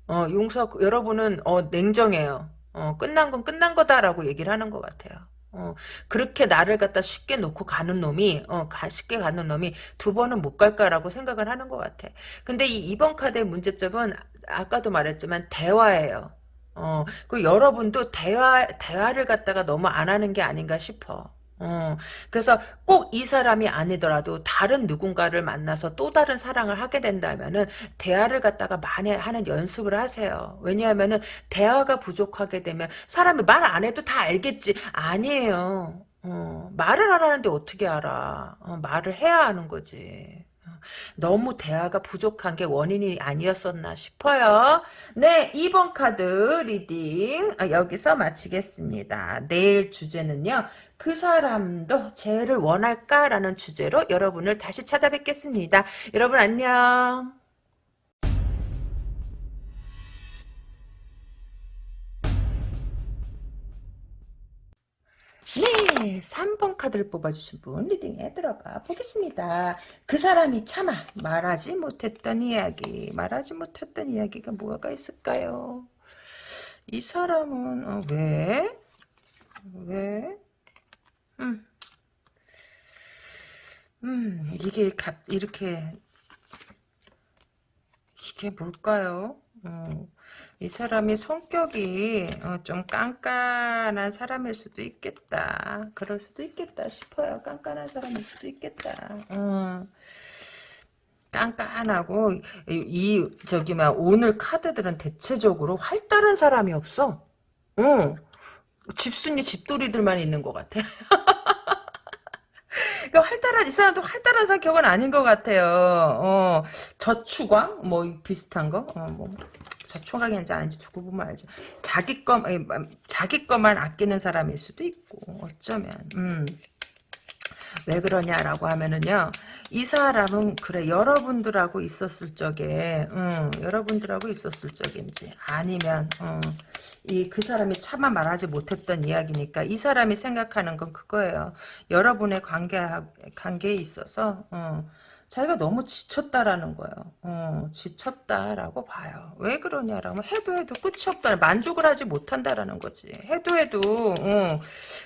어, 용서, 여러분은, 어, 냉정해요. 어, 끝난 건 끝난 거다라고 얘기를 하는 것 같아요. 어, 그렇게 나를 갖다 쉽게 놓고 가는 놈이, 어, 가, 쉽게 가는 놈이 두 번은 못 갈까라고 생각을 하는 것 같아. 근데 이 2번 카드의 문제점은 아까도 말했지만 대화예요. 어, 그리고 여러분도 대화, 대화를 갖다가 너무 안 하는 게 아닌가 싶어. 어, 그래서 꼭 이 사람이 아니더라도 다른 누군가를 만나서 또 다른 사랑을 하게 된다면은 대화를 갖다가 많이 하는 연습을 하세요. 왜냐하면은 대화가 부족하게 되면 사람이 말 안 해도 다 알겠지. 아니에요. 어, 말을 안 하는데 어떻게 알아. 어, 말을 해야 하는 거지. 어, 너무 대화가 부족한 게 원인이 아니었었나 싶어요. 네, 2번 카드 reading 아, 여기서 마치겠습니다. 내일 주제는요. 그 사람도 쟤를 원할까라는 주제로 여러분을 다시 찾아뵙겠습니다. 여러분 안녕. 네, 3번 카드를 뽑아주신 분 reading에 들어가 보겠습니다. 그 사람이 차마 말하지 못했던 이야기, 말하지 못했던 이야기가 뭐가 있을까요? 이 사람은 어, 왜? 왜? 음, 음, 이게 가, 이렇게 이게 뭘까요? 어, 이 사람이 성격이 어, 좀 깐깐한 사람일 수도 있겠다. 그럴 수도 있겠다 싶어요. 깐깐한 사람일 수도 있겠다. 어, 깐깐하고 이, 이 저기 막 오늘 카드들은 대체적으로 활달한 사람이 없어. 어, 집순이 집돌이들만 있는 것 같아. 그러니까 활달한 이 사람도 활달한 성격은 아닌 것 같아요. 어, 저축왕 뭐 비슷한 거. 어, 뭐 저축왕인지 아닌지 두고 보면 알지. 자기 거 자기 것만 아끼는 사람일 수도 있고 어쩌면. 음. 왜 그러냐라고 하면은요 이 사람은 그래 여러분들하고 있었을 적에 음, 여러분들하고 있었을 적인지 아니면 음, 이그 사람이 차마 말하지 못했던 이야기니까 이 사람이 생각하는 건 그거예요. 여러분의 관계 관계에 있어서 어, 자기가 너무 지쳤다라는 거예요. 어, 지쳤다라고 봐요. 왜 그러냐라면 해도 해도 끝이 없다. 만족을 하지 못한다라는 거지. 해도 해도 어,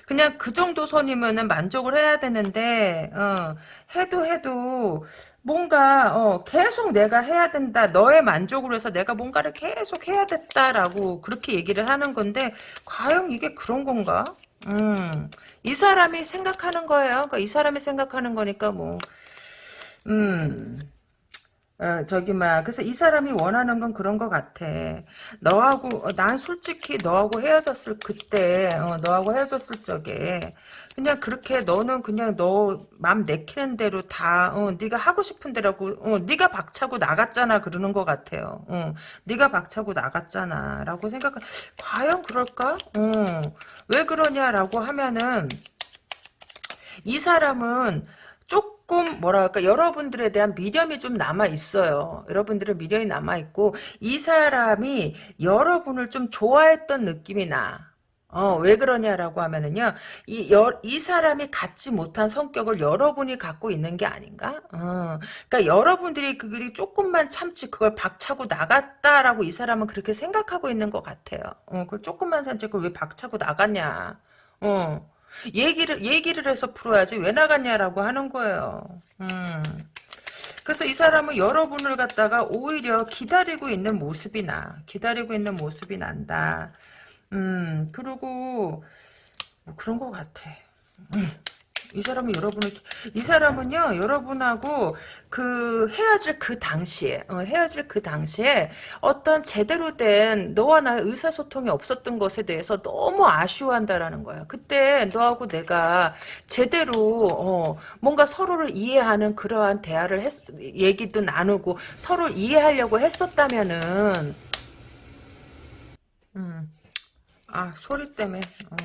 그냥 그 정도 선이면은 만족을 해야 되는데 어, 해도 해도 뭔가 어, 계속 내가 해야 된다. 너의 만족으로 해서 내가 뭔가를 계속 해야 됐다라고 그렇게 얘기를 하는 건데 과연 이게 그런 건가? 음, 이 사람이 생각하는 거예요. 그러니까 이 사람이 생각하는 거니까 뭐 음. 어, 저기 막 그래서 이 사람이 원하는 건 그런 것 같아. 너하고 어, 난 솔직히 너하고 헤어졌을 그때 어, 너하고 헤어졌을 적에 그냥 그렇게 너는 그냥 너 맘 내키는 대로 다 어, 네가 하고 싶은 대로고 어, 네가 박차고 나갔잖아 그러는 것 같아요. 어, 네가 박차고 나갔잖아라고 생각. 과연 그럴까? 어, 왜 그러냐라고 하면은 이 사람은 조금 뭐랄까 여러분들에 대한 미련이 좀 남아 있어요. 여러분들의 미련이 남아 있고 이 사람이 여러분을 좀 좋아했던 느낌이 나. 어, 왜 그러냐라고 하면은요, 이, 여, 이 사람이 갖지 못한 성격을 여러분이 갖고 있는 게 아닌가? 어, 그러니까 여러분들이 그걸 조금만 참지 그걸 박차고 나갔다라고 이 사람은 그렇게 생각하고 있는 것 같아요. 어, 그걸 조금만 참지 그걸 왜 박차고 나갔냐? 어, 얘기를 얘기를 해서 풀어야지 왜 나갔냐라고 하는 거예요. 음. 그래서 이 사람은 여러분을 갖다가 오히려 기다리고 있는 모습이 나. 기다리고 있는 모습이 난다. 음, 그리고 뭐 그런 것 같아. 음. 이 사람은 여러분을 이 사람은요 여러분하고 그 헤어질 그 당시에 어, 헤어질 그 당시에 어떤 제대로 된 너와 나의 의사소통이 없었던 것에 대해서 너무 아쉬워한다라는 거야. 그때 너하고 내가 제대로 어, 뭔가 서로를 이해하는 그러한 대화를 했, 얘기도 나누고 서로 이해하려고 했었다면은 음. 아 소리 때문에 어.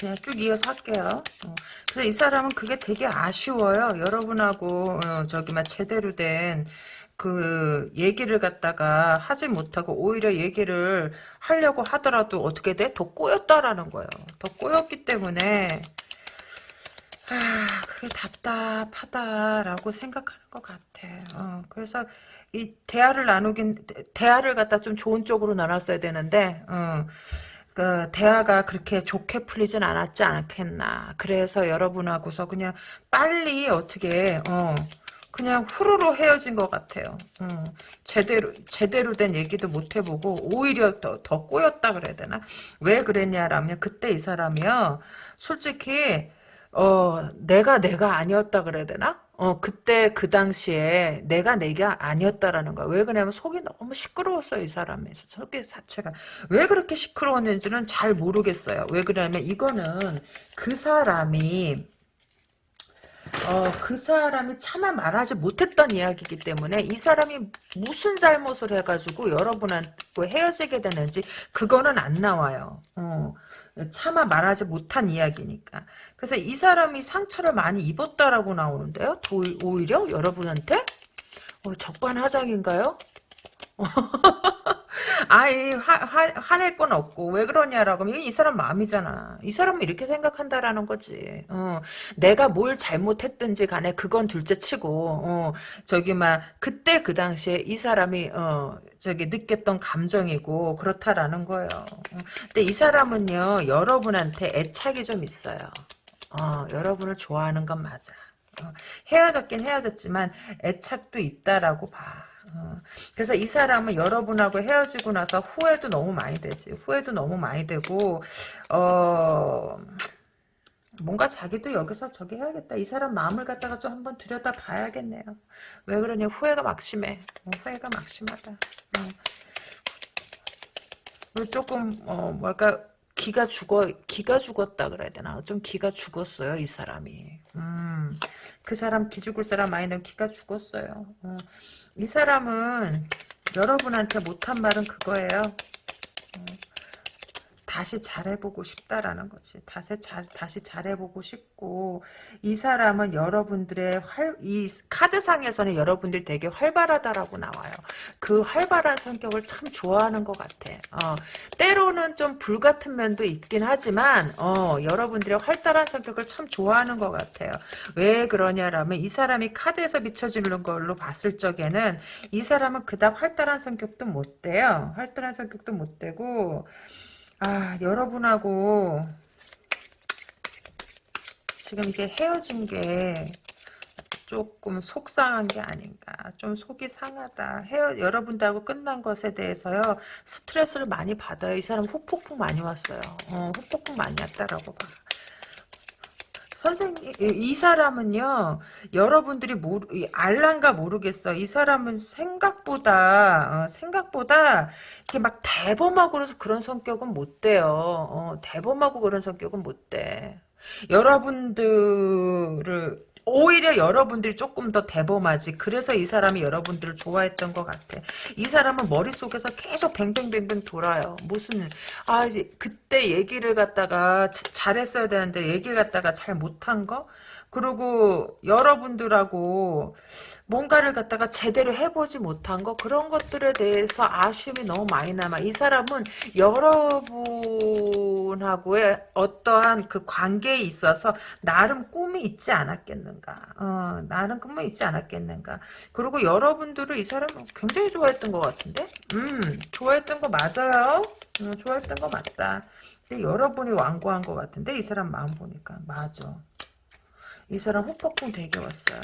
그냥 쭉 이어서 할게요. 어. 그래서 이 사람은 그게 되게 아쉬워요. 여러분하고 어, 저기 막 제대로 된 그 얘기를 갖다가 하지 못하고 오히려 얘기를 하려고 하더라도 어떻게 돼? 더 꼬였다라는 거예요. 더 꼬였기 때문에 아 그게 답답하다라고 생각하는 것 같아. 어, 그래서 이 대화를 나누긴 대화를 갖다 좀 좋은 쪽으로 나눴어야 되는데 어, 그 대화가 그렇게 좋게 풀리진 않았지 않겠나. 그래서 여러분하고서 그냥 빨리 어떻게 어 그냥 후루루 헤어진 것 같아요. 음, 제대로 제대로 된 얘기도 못 해보고 오히려 더, 더 꼬였다 그래야 되나? 왜 그랬냐라면 그때 이 사람이요. 솔직히 어 내가 내가 아니었다 그래야 되나? 어, 그때 그 당시에 내가 내가 아니었다라는 거야. 왜 그러냐면 속이 너무 시끄러웠어요, 이 사람이. 속이 자체가. 왜 그렇게 시끄러웠는지는 잘 모르겠어요. 왜 그러냐면 이거는 그 사람이 어, 그 사람이 차마 말하지 못했던 이야기이기 때문에 이 사람이 무슨 잘못을 해가지고 여러분하고 헤어지게 되는지 그거는 안 나와요. 어, 차마 말하지 못한 이야기니까. 그래서 이 사람이 상처를 많이 입었다라고 나오는데요. 오히려 여러분한테 어, 적반하장인가요? 아이 화낼 건 없고 왜 그러냐라고 하면 이 사람 마음이잖아. 이 사람은 이렇게 생각한다라는 거지. 어, 내가 뭘 잘못했든지 간에 그건 둘째치고 어, 저기 막 그때 그 당시에 이 사람이 어, 저기 느꼈던 감정이고 그렇다라는 거예요. 어, 근데 이 사람은요 여러분한테 애착이 좀 있어요. 어, 여러분을 좋아하는 건 맞아. 어, 헤어졌긴 헤어졌지만 애착도 있다라고 봐. 어, 그래서 이 사람은 여러분하고 헤어지고 나서 후회도 너무 많이 되지. 후회도 너무 많이 되고 어 뭔가 자기도 여기서 저기 해야겠다. 이 사람 마음을 갖다가 좀 한번 들여다 봐야겠네요. 왜 그러냐 후회가 막심해. 어, 후회가 막심하다. 어. 조금 어 뭐랄까 기가 죽어 기가 죽었다 그래야 되나? 좀 기가 죽었어요 이 사람이. 음 그 사람 기 죽을 사람 아니는 기가 죽었어요. 어. 이 사람은 여러분한테 못한 말은 그거예요. 어, 다시 잘해보고 싶다라는 거지. 다시 잘 다시 잘해보고 싶고 이 사람은 여러분들의 활 이 카드상에서는 여러분들 되게 활발하다라고 나와요. 그 활발한 성격을 참 좋아하는 것 같아. 어, 때로는 좀 불같은 면도 있긴 하지만 어, 여러분들의 활달한 성격을 참 좋아하는 것 같아요. 왜 그러냐라면 이 사람이 카드에서 비춰지는 걸로 봤을 적에는 이 사람은 그닥 활달한 성격도 못 돼요. 활달한 성격도 못 되고 아, 여러분하고 지금 이게 헤어진 게 조금 속상한 게 아닌가. 좀 속이 상하다. 헤어, 여러분들하고 끝난 것에 대해서요. 스트레스를 많이 받아요. 이 사람 후폭풍 많이 왔어요. 어, 후폭풍 많이 왔다라고 봐. 선생님 이 사람은요 여러분들이 모르 알란가 모르겠어. 이 사람은 생각보다 어, 생각보다 이렇게 막 대범하고 그래서 그런 성격은 못 돼요. 어, 대범하고 그런 성격은 못돼. 여러분들을 오히려 여러분들이 조금 더 대범하지. 그래서 이 사람이 여러분들을 좋아했던 것 같아. 이 사람은 머릿속에서 계속 뱅뱅뱅뱅 돌아요. 무슨 아 그때 얘기를 갖다가 잘했어야 되는데 얘기를 갖다가 잘 못한 거? 그리고 여러분들하고 뭔가를 갖다가 제대로 해보지 못한 거 그런 것들에 대해서 아쉬움이 너무 많이 남아. 이 사람은 여러분하고의 어떠한 그 관계에 있어서 나름 꿈이 있지 않았겠는가 어, 나름 꿈이 있지 않았겠는가. 그리고 여러분들을 이 사람은 굉장히 좋아했던 것 같은데? 음 좋아했던 거 맞아요. 음, 좋아했던 거 맞다. 근데 여러분이 완고한 것 같은데? 이 사람 마음 보니까. 맞아 이 사람 후폭풍 되게 왔어요.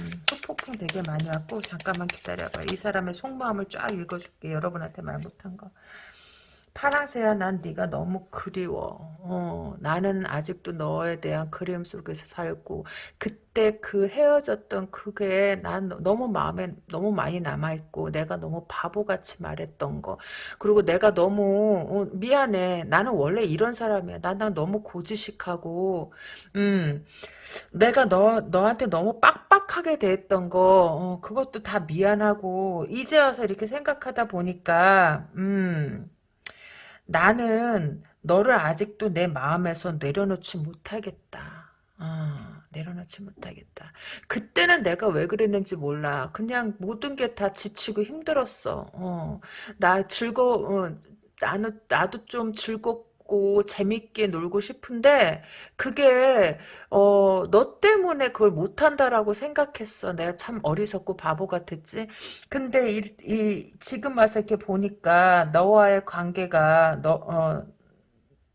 음, 후폭풍 되게 많이 왔고 잠깐만 기다려봐. 이 사람의 속마음을 쫙 읽어줄게. 여러분한테 말 못한 거. 파랑새야 난 네가 너무 그리워. 어, 나는 아직도 너에 대한 그리움 속에서 살고 그때 그 헤어졌던 그게 난 너무 마음에 너무 많이 남아있고 내가 너무 바보같이 말했던 거 그리고 내가 너무 어, 미안해. 나는 원래 이런 사람이야. 나는 너무 고지식하고 음 내가 너 너한테 너무 빡빡하게 대했던 거 어, 그것도 다 미안하고 이제 와서 이렇게 생각하다 보니까 음 나는 너를 아직도 내 마음에서 내려놓지 못하겠다. 어, 내려놓지 못하겠다. 그때는 내가 왜 그랬는지 몰라. 그냥 모든 게 다 지치고 힘들었어. 어, 나 즐거, 어, 나는, 나도 좀 즐겁 고 재밌게 놀고 싶은데 그게 어, 너 때문에 그걸 못한다라고 생각했어. 내가 참 어리석고 바보 같았지. 근데 이, 이 지금 와서 이렇게 보니까 너와의 관계가 너 어,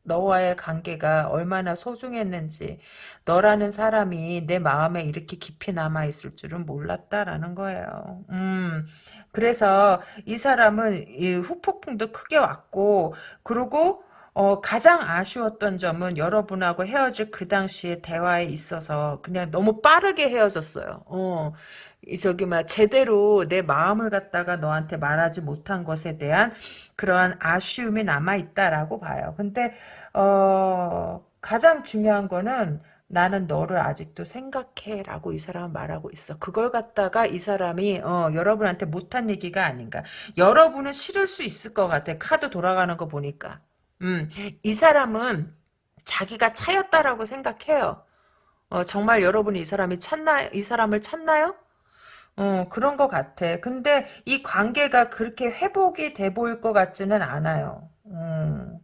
너와의 관계가 얼마나 소중했는지 너라는 사람이 내 마음에 이렇게 깊이 남아있을 줄은 몰랐다라는 거예요. 음, 그래서 이 사람은 이 후폭풍도 크게 왔고 그리고 어, 가장 아쉬웠던 점은 여러분하고 헤어질 그 당시에 대화에 있어서 그냥 너무 빠르게 헤어졌어요. 어, 이 저기 막 제대로 내 마음을 갖다가 너한테 말하지 못한 것에 대한 그러한 아쉬움이 남아 있다라고 봐요. 근데 어 가장 중요한 거는 나는 너를 아직도 생각해 라고 이 사람은 말하고 있어. 그걸 갖다가 이 사람이 어, 여러분한테 못한 얘기가 아닌가. 여러분은 싫을 수 있을 것 같아. 카드 돌아가는 거 보니까. 음, 이 사람은 자기가 차였다라고 생각해요. 어, 정말 여러분이 이 사람이 찾나요? 이 사람을 찾나요? 어, 그런 것 같아. 근데 이 관계가 그렇게 회복이 돼 보일 것 같지는 않아요. 음.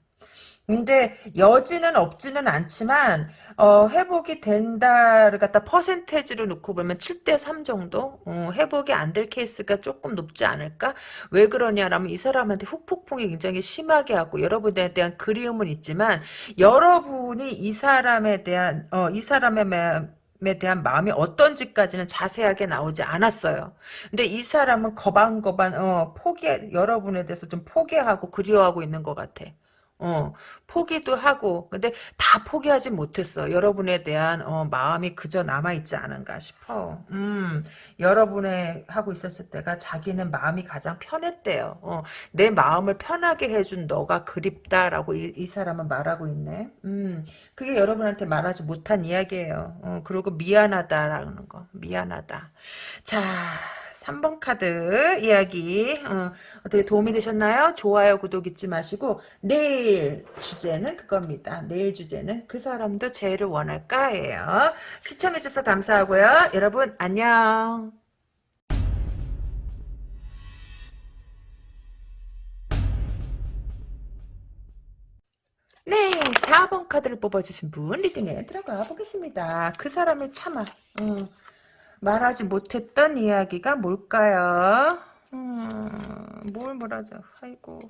근데 여지는 없지는 않지만 어, 회복이 된다를 갖다 퍼센테이지로 놓고 보면 7대 3 정도 어, 회복이 안 될 케이스가 조금 높지 않을까? 왜 그러냐라면 이 사람한테 후폭풍이 굉장히 심하게 하고 여러분에 대한 그리움은 있지만 여러분이 이 사람에 대한 어, 이 사람의 에 대한 마음이 어떤지까지는 자세하게 나오지 않았어요. 근데 이 사람은 거반거반 어, 포기 여러분에 대해서 좀 포기하고 그리워하고 있는 것 같아. 어, 포기도 하고, 근데 다 포기하지 못했어. 여러분에 대한, 어, 마음이 그저 남아 있지 않은가 싶어. 음, 여러분의 하고 있었을 때가 자기는 마음이 가장 편했대요. 어, 내 마음을 편하게 해준 너가 그립다라고 이, 이 사람은 말하고 있네. 음, 그게 여러분한테 말하지 못한 이야기예요. 어, 그리고 미안하다라는 거. 미안하다. 자, 3번 카드 이야기 어, 떻게 도움이 되셨나요? 좋아요 구독 잊지 마시고 내일 주제는 그겁니다. 내일 주제는 그 사람도 제일을 원할까예요. 시청해주셔서 감사하고요. 여러분 안녕. 네, 4번 카드를 뽑아주신 분 리딩에 들어가 보겠습니다. 그 사람의 참아. 어. 말하지 못했던 이야기가 뭘까요? 음, 뭘 말하죠? 아이고.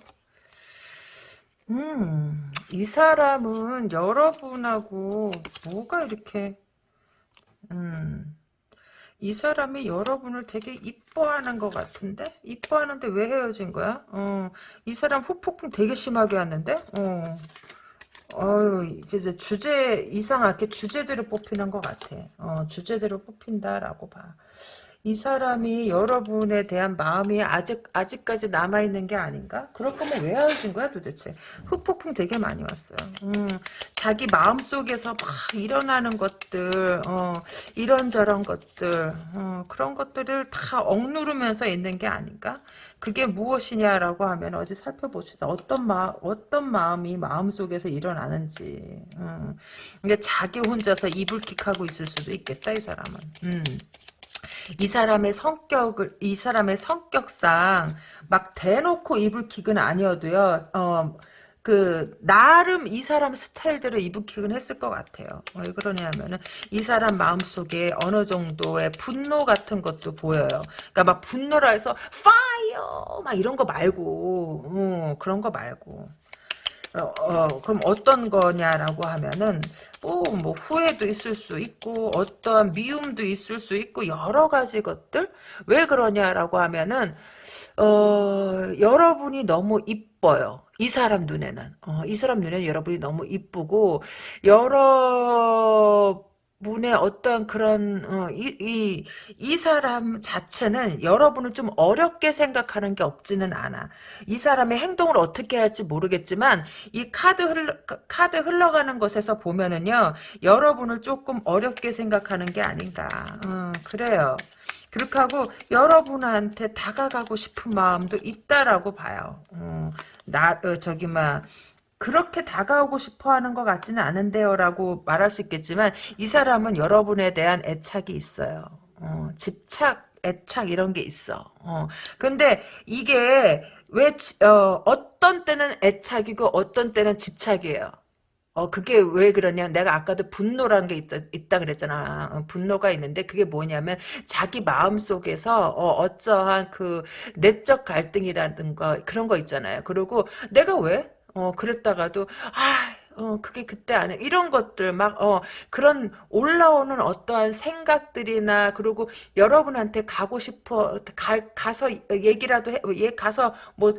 음, 이 사람은 여러분하고 뭐가 이렇게, 음, 이 사람이 여러분을 되게 이뻐하는 것 같은데? 이뻐하는데 왜 헤어진 거야? 어, 이 사람 후폭풍 되게 심하게 왔는데? 어. 어유 이제 주제 이상하게 주제대로 뽑히는 것 같아. 어, 주제대로 뽑힌다라고 봐. 이 사람이 여러분에 대한 마음이 아직 아직까지 남아 있는 게 아닌가? 그럴 거면 왜 헤어진 거야 도대체? 흑폭풍 되게 많이 왔어요. 음, 자기 마음 속에서 막 일어나는 것들, 어, 이런저런 것들, 어, 그런 것들을 다 억누르면서 있는 게 아닌가? 그게 무엇이냐라고 하면 어디 살펴봅시다. 어떤 마 어떤 마음이 마음 속에서 일어나는지. 음. 근데 자기 혼자서 이불킥하고 있을 수도 있겠다 이 사람은. 음. 이 사람의 성격을 이 사람의 성격상 막 대놓고 이불킥은 아니어도요. 어, 그 나름 이 사람 스타일대로 이불킥은 했을 것 같아요. 왜 그러냐면은 이 사람 마음속에 어느 정도의 분노 같은 것도 보여요. 그러니까 막 분노라 해서 파이어 막 이런 거 말고 어, 그런 거 말고 어, 어, 그럼 어떤 거냐라고 하면은 뭐, 뭐 후회도 있을 수 있고 어떠한 미움도 있을 수 있고 여러 가지 것들 왜 그러냐라고 하면은 어, 여러분이 너무 이뻐요. 이 사람 눈에는 어, 이 사람 눈에는 여러분이 너무 이쁘고 여러 분의 어떤 그런 어, 이, 이, 이 사람 자체는 여러분을 좀 어렵게 생각하는 게 없지는 않아. 이 사람의 행동을 어떻게 할지 모르겠지만 이 카드 흘러 카드 흘러가는 것에서 보면은요 여러분을 조금 어렵게 생각하는 게 아닌가. 어, 그래요. 그렇게 하고 여러분한테 다가가고 싶은 마음도 있다라고 봐요. 어, 나 어, 저기 막 그렇게 다가오고 싶어 하는 것 같지는 않은데요 라고 말할 수 있겠지만 이 사람은 여러분에 대한 애착이 있어요. 어, 집착, 애착 이런 게 있어. 어, 근데 이게 왜 어, 어떤 때는 애착이고 어떤 때는 집착이에요. 어, 그게 왜 그러냐. 내가 아까도 분노라는 게 있다, 있다 그랬잖아. 어, 분노가 있는데 그게 뭐냐면 자기 마음 속에서 어, 어떠한 그 내적 갈등이라든가 그런 거 있잖아요. 그리고 내가 왜? 어, 그랬다가도, 아, 어, 그게 그때 안 해. 이런 것들, 막, 어, 그런 올라오는 어떠한 생각들이나, 그리고 여러분한테 가고 싶어, 가, 가서 얘기라도 해, 얘 가서 뭐,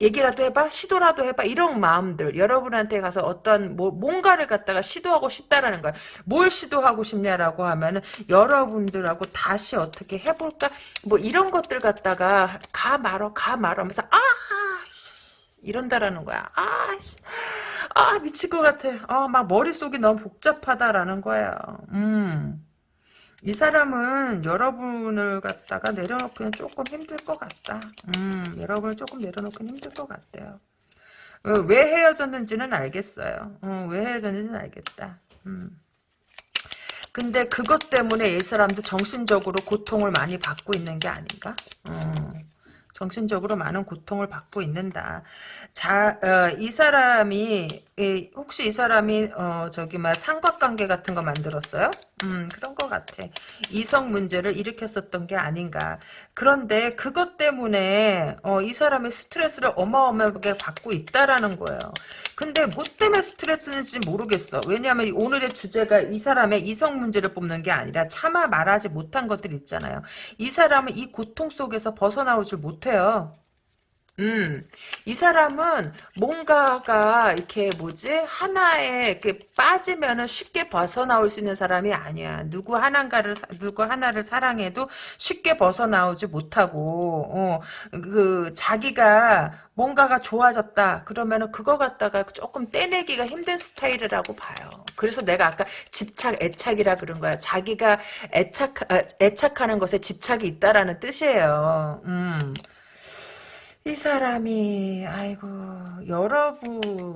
얘기라도 해봐? 시도라도 해봐? 이런 마음들. 여러분한테 가서 어떤 뭐 뭔가를 갖다가 시도하고 싶다라는 거야. 뭘 시도하고 싶냐라고 하면은 여러분들하고 다시 어떻게 해볼까? 뭐 이런 것들 갖다가 가 말어 가 말어 하면서 아 이런다라는 거야 아 씨 아 미칠 것 같아 아 막 머릿속이 너무 복잡하다라는 거야 음 이 사람은 여러분을 갖다가 내려놓기는 조금 힘들 것 같다. 음, 여러분을 조금 내려놓기는 힘들 것 같아요. 어, 왜 헤어졌는지는 알겠어요. 어, 왜 헤어졌는지는 알겠다. 음. 근데 그것 때문에 이 사람도 정신적으로 고통을 많이 받고 있는 게 아닌가? 어. 정신적으로 많은 고통을 받고 있는다. 자, 어, 이 사람이 이, 혹시 이 사람이 어, 저기 막 삼각관계 같은 거 만들었어요? 음, 그런 것 같아. 이성 문제를 일으켰었던 게 아닌가. 그런데 그것 때문에 어, 이 사람이 스트레스를 어마어마하게 받고 있다라는 거예요. 근데 뭐 때문에 스트레스인지 모르겠어. 왜냐하면 오늘의 주제가 이 사람의 이성 문제를 뽑는 게 아니라 차마 말하지 못한 것들 있잖아요. 이 사람은 이 고통 속에서 벗어나오질 못해 요. 음, 이 사람은 뭔가가 이렇게 뭐지 하나에 이렇게 빠지면은 쉽게 벗어나올 수 있는 사람이 아니야. 누구 하나를 누구 하나를 사랑해도 쉽게 벗어나오지 못하고 어, 그 자기가 뭔가가 좋아졌다 그러면은 그거 갖다가 조금 떼내기가 힘든 스타일이라고 봐요. 그래서 내가 아까 집착 애착이라 그런 거야. 자기가 애착 아, 애착하는 것에 집착이 있다라는 뜻이에요. 음. 이 사람이 아이고 여러분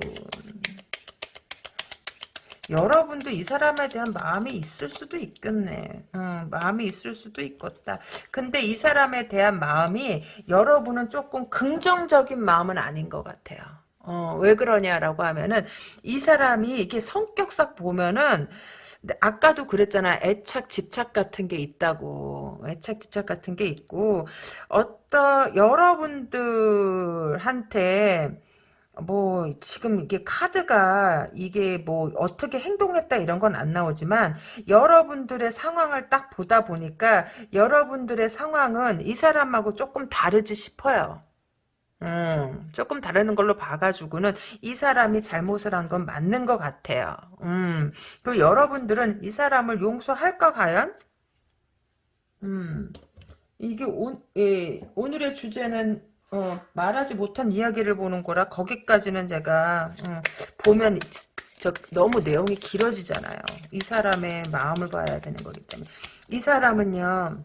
여러분도 이 사람에 대한 마음이 있을 수도 있겠네. 응, 마음이 있을 수도 있겠다. 근데 이 사람에 대한 마음이 여러분은 조금 긍정적인 마음은 아닌 것 같아요. 어, 왜 그러냐라고 하면은 이 사람이 이렇게 성격상 보면은 아까도 그랬잖아. 애착, 집착 같은 게 있다고. 애착, 집착 같은 게 있고, 어떤, 여러분들한테, 뭐, 지금 이게 카드가, 이게 뭐, 어떻게 행동했다 이런 건 안 나오지만, 여러분들의 상황을 딱 보다 보니까, 여러분들의 상황은 이 사람하고 조금 다르지 싶어요. 음, 조금 다르는 걸로 봐가지고는 이 사람이 잘못을 한 건 맞는 것 같아요. 음, 그리고 여러분들은 이 사람을 용서할까, 과연? 음, 이게 오, 예, 오늘의 주제는 어, 말하지 못한 이야기를 보는 거라 거기까지는 제가 어, 보면 저 너무 내용이 길어지잖아요. 이 사람의 마음을 봐야 되는 거기 때문에 이 사람은요.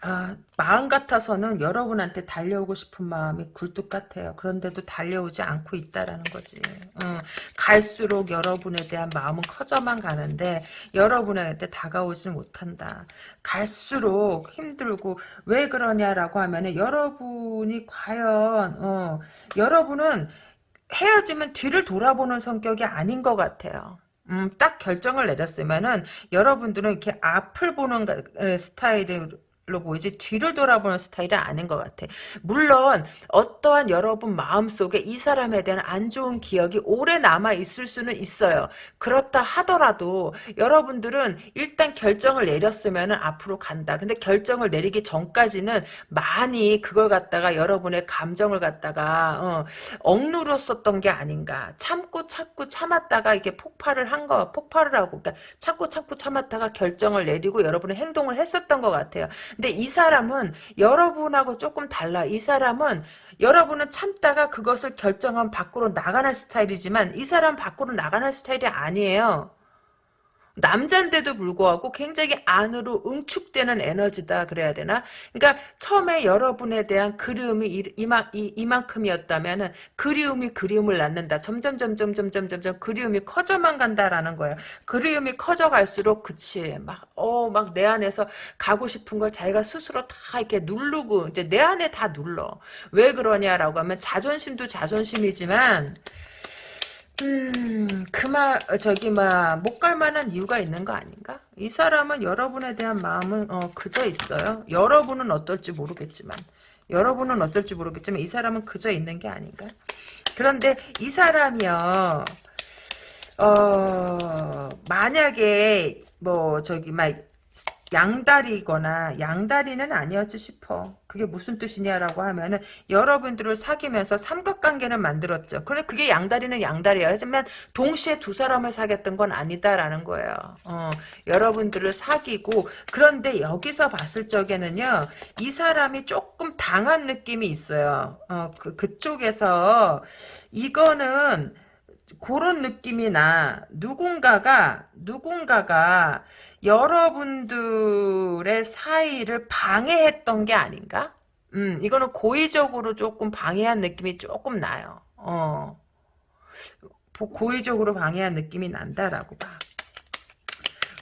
아, 마음 같아서는 여러분한테 달려오고 싶은 마음이 굴뚝 같아요. 그런데도 달려오지 않고 있다라는 거지. 응. 갈수록 여러분에 대한 마음은 커져만 가는데 여러분한테 다가오지 못한다. 갈수록 힘들고 왜 그러냐라고 하면은 여러분이 과연 어, 여러분은 헤어지면 뒤를 돌아보는 성격이 아닌 것 같아요. 음, 딱 결정을 내렸으면은 여러분들은 이렇게 앞을 보는 스타일 을로 보이지 뒤를 돌아보는 스타일은 아닌 것 같아. 물론 어떠한 여러분 마음속에 이 사람에 대한 안 좋은 기억이 오래 남아 있을 수는 있어요. 그렇다 하더라도 여러분들은 일단 결정을 내렸으면 앞으로 간다. 근데 결정을 내리기 전까지는 많이 그걸 갖다가 여러분의 감정을 갖다가 어, 억누렸었던 게 아닌가. 참고 참고 참았다가 이게 폭발을 한 거, 폭발을 하고 그러니까 참고 참고 참았다가 결정을 내리고 여러분의 행동을 했었던 것 같아요. 근데 이 사람은 여러분하고 조금 달라. 이 사람은 여러분은 참다가 그것을 결정한 밖으로 나가는 스타일이지만 이 사람 밖으로 나가는 스타일이 아니에요. 남잔데도 불구하고 굉장히 안으로 응축되는 에너지다 그래야 되나? 그러니까 처음에 여러분에 대한 그리움이 이만, 이만큼이었다면 그리움이 그리움을 낳는다. 점점 점점 점점 점점 그리움이 커져만 간다라는 거예요. 그리움이 커져갈수록 그치 막 어 막 내 안에서 가고 싶은 걸 자기가 스스로 다 이렇게 누르고 이제 내 안에 다 눌러. 왜 그러냐라고 하면 자존심도 자존심이지만 음, 그만, 저기, 막, 못 갈 만한 이유가 있는 거 아닌가? 이 사람은 여러분에 대한 마음은, 어, 그저 있어요. 여러분은 어떨지 모르겠지만, 여러분은 어떨지 모르겠지만, 이 사람은 그저 있는 게 아닌가? 그런데 이 사람이요. 어 만약에 뭐 저기 막 양다리거나 양다리는 아니었지 싶어. 그게 무슨 뜻이냐라고 하면은 여러분들을 사귀면서 삼각관계는 만들었죠. 근데 그게 양다리는 양다리야. 하지만 동시에 두 사람을 사귀었던 건 아니다라는 거예요. 어, 여러분들을 사귀고 그런데 여기서 봤을 적에는요. 이 사람이 조금 당한 느낌이 있어요. 어, 그, 그쪽에서 이거는 그런 느낌이 나. 누군가가, 누군가가 여러분들의 사이를 방해했던 게 아닌가? 음, 이거는 고의적으로 조금 방해한 느낌이 조금 나요. 어. 고의적으로 방해한 느낌이 난다라고 봐.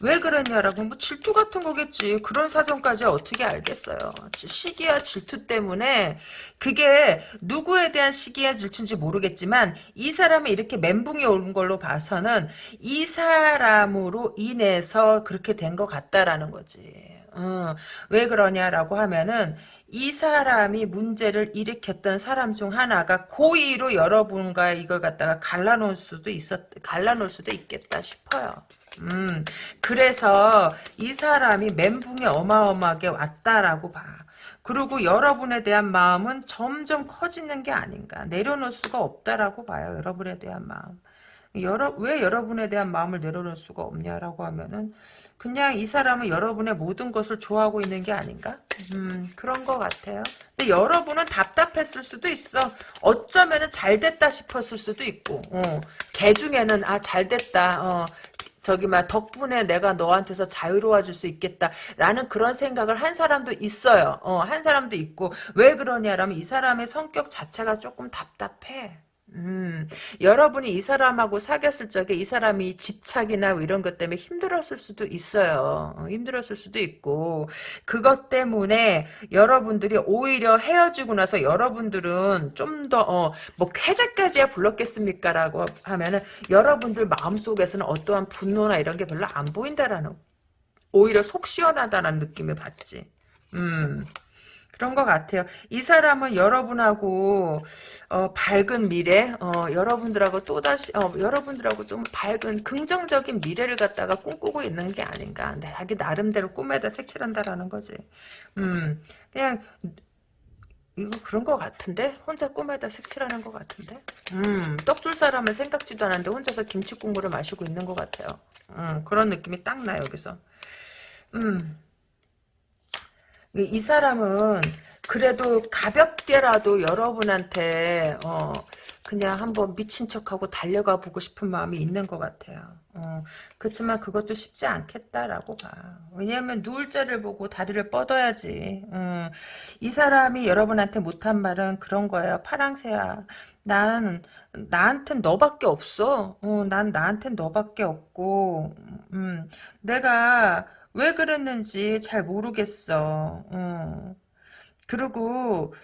왜 그랬냐라고 뭐 질투 같은 거겠지. 그런 사정까지 어떻게 알겠어요. 시기와 질투 때문에 그게 누구에 대한 시기와 질투인지 모르겠지만 이 사람이 이렇게 멘붕이 온 걸로 봐서는 이 사람으로 인해서 그렇게 된 것 같다라는 거지. 어, 왜 그러냐라고 하면은 이 사람이 문제를 일으켰던 사람 중 하나가 고의로 여러분과 이걸 갖다가 갈라놓을 수도 있었, 갈라놓을 수도 있겠다 싶어요. 음, 그래서 이 사람이 멘붕에 어마어마하게 왔다라고 봐. 그리고 여러분에 대한 마음은 점점 커지는 게 아닌가. 내려놓을 수가 없다라고 봐요. 여러분에 대한 마음. 여러, 왜 여러분에 대한 마음을 내려놓을 수가 없냐라고 하면은 그냥 이 사람은 여러분의 모든 것을 좋아하고 있는 게 아닌가? 음, 그런 것 같아요. 근데 여러분은 답답했을 수도 있어. 어쩌면은 잘 됐다 싶었을 수도 있고, 어, 개 중에는 아, 잘 됐다. 어, 저기 막 덕분에 내가 너한테서 자유로워질 수 있겠다라는 그런 생각을 한 사람도 있어요. 어, 한 사람도 있고 왜 그러냐라면 이 사람의 성격 자체가 조금 답답해. 음, 여러분이 이 사람하고 사귀었을 적에 이 사람이 집착이나 뭐 이런 것 때문에 힘들었을 수도 있어요. 어, 힘들었을 수도 있고 그것 때문에 여러분들이 오히려 헤어지고 나서 여러분들은 좀더 어, 뭐 쾌재까지야 불렀겠습니까라고 하면은 여러분들 마음속에서는 어떠한 분노나 이런 게 별로 안 보인다라는 오히려 속 시원하다는 느낌을 받지. 음. 그런 것 같아요. 이 사람은 여러분하고 어, 밝은 미래, 어, 여러분들하고 또다시 어, 여러분들하고 좀 밝은 긍정적인 미래를 갖다가 꿈꾸고 있는 게 아닌가. 자기 나름대로 꿈에다 색칠한다라는 거지. 음, 그냥 이거 그런 것 같은데? 혼자 꿈에다 색칠하는 것 같은데? 음, 떡줄 사람은 생각지도 않았는데 혼자서 김치 국물을 마시고 있는 것 같아요. 음, 그런 느낌이 딱 나, 여기서. 음. 이 사람은 그래도 가볍게라도 여러분한테 어 그냥 한번 미친 척하고 달려가 보고 싶은 마음이 있는 것 같아요. 어, 그렇지만 그것도 쉽지 않겠다라고 봐. 왜냐하면 누울 자를 보고 다리를 뻗어야지. 음, 이 사람이 여러분한테 못한 말은 그런 거예요. 파랑새야. 난 나한텐 너밖에 없어. 어, 난 나한텐 너밖에 없고 음, 내가 왜 그랬는지 잘 모르겠어. 어. 그리고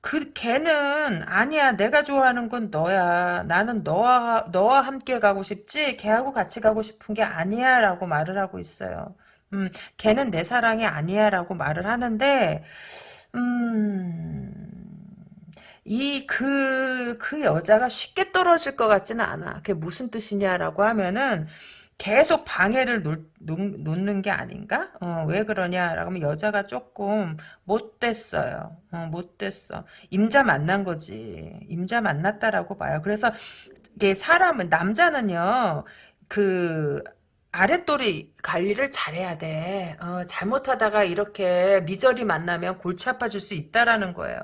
그 걔는 아니야 내가 좋아하는 건 너야 나는 너와 너와 함께 가고 싶지 걔하고 같이 가고 싶은 게 아니야라고 말을 하고 있어요. 음 걔는 내 사랑이 아니야라고 말을 하는데 음이 그그 여자가 쉽게 떨어질 것 같지는 않아. 그게 무슨 뜻이냐라고 하면은 계속 방해를 놓, 놓 는 게 아닌가? 어, 왜 그러냐라고 하면 여자가 조금 못됐어요. 어, 못됐어. 임자 만난 거지. 임자 만났다라고 봐요. 그래서 이게 사람은 남자는요. 그 아랫돌이 관리를 잘해야 돼. 어, 잘못하다가 이렇게 미저리 만나면 골치 아파질 수 있다라는 거예요.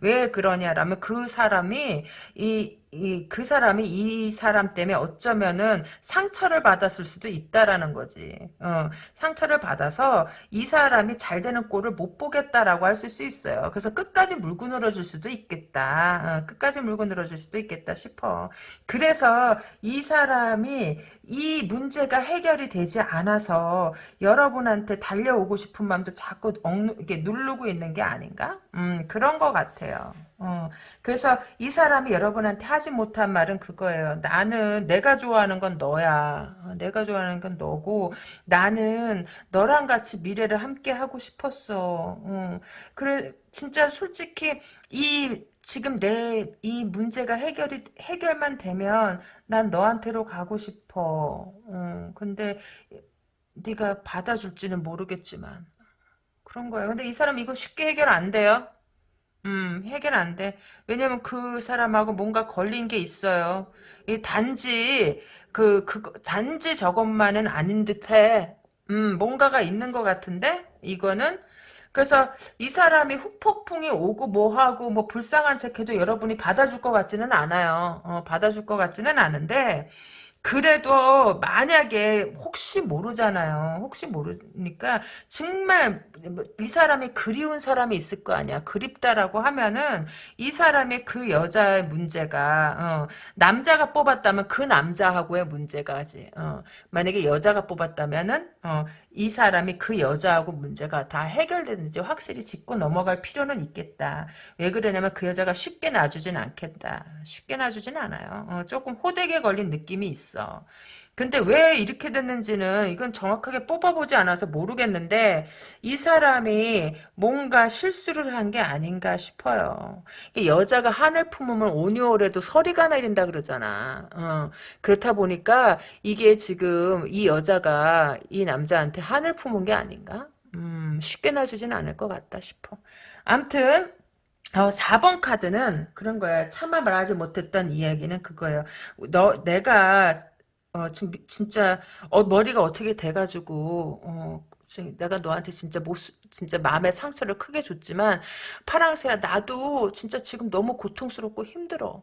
왜 그러냐라면 그 사람이 이 이, 그 사람이 이 사람 때문에 어쩌면은 상처를 받았을 수도 있다라는 거지. 어, 상처를 받아서 이 사람이 잘 되는 꼴을 못 보겠다라고 할 수 있어요. 그래서 끝까지 물고 늘어질 수도 있겠다. 어, 끝까지 물고 늘어질 수도 있겠다 싶어. 그래서 이 사람이 이 문제가 해결이 되지 않아 서 여러분한테 달려오고 싶은 마음도 자꾸 억, 이렇게 누르고 있는 게 아닌가? 음, 그런 것 같아요. 어, 그래서 이 사람이 여러분한테 하지 못한 말은 그거예요. 나는 내가 좋아하는 건 너야. 어, 내가 좋아하는 건 너고 나는 너랑 같이 미래를 함께 하고 싶었어. 어, 그래 진짜 솔직히 이 지금 내 이 문제가 해결이 해결만 되면 난 너한테로 가고 싶어. 어, 근데 네가 받아줄지는 모르겠지만 그런 거예요. 근데 이 사람 이거 쉽게 해결 안 돼요. 음, 해결 안 돼. 왜냐면 그 사람하고 뭔가 걸린 게 있어요. 이 단지, 그, 그, 단지 저것만은 아닌 듯 해. 음, 뭔가가 있는 것 같은데? 이거는? 그래서 이 사람이 후폭풍이 오고 뭐하고 뭐 불쌍한 척해도 여러분이 받아줄 것 같지는 않아요. 어, 받아줄 것 같지는 않은데, 그래도 만약에 혹시 모르잖아요. 혹시 모르니까 정말 이 사람이 그리운 사람이 있을 거 아니야. 그립다라고 하면은 이 사람의 그 여자의 문제가 어, 남자가 뽑았다면 그 남자하고의 문제가지. 어, 만약에 여자가 뽑았다면은 어, 이 사람이 그 여자하고 문제가 다 해결되는지 확실히 짚고 넘어갈 필요는 있겠다. 왜 그러냐면 그 여자가 쉽게 놔주진 않겠다. 쉽게 놔주진 않아요. 어, 조금 호되게 걸린 느낌이 있어. 근데 왜 이렇게 됐는지는 이건 정확하게 뽑아보지 않아서 모르겠는데 이 사람이 뭔가 실수를 한 게 아닌가 싶어요. 여자가 한을 품으면 오니오래도 서리가 내린다 그러잖아. 어, 그렇다 보니까 이게 지금 이 여자가 이 남자한테 한을 품은 게 아닌가? 음, 쉽게 놔주진 않을 것 같다 싶어. 암튼 어, 4번 카드는 그런 거야. 차마 말하지 못했던 이야기는 그거예요. 너, 내가 어, 지금 진짜 어, 머리가 어떻게 돼가지고 어, 내가 너한테 진짜 못 진짜 마음의 상처를 크게 줬지만 파랑새야 나도 진짜 지금 너무 고통스럽고 힘들어.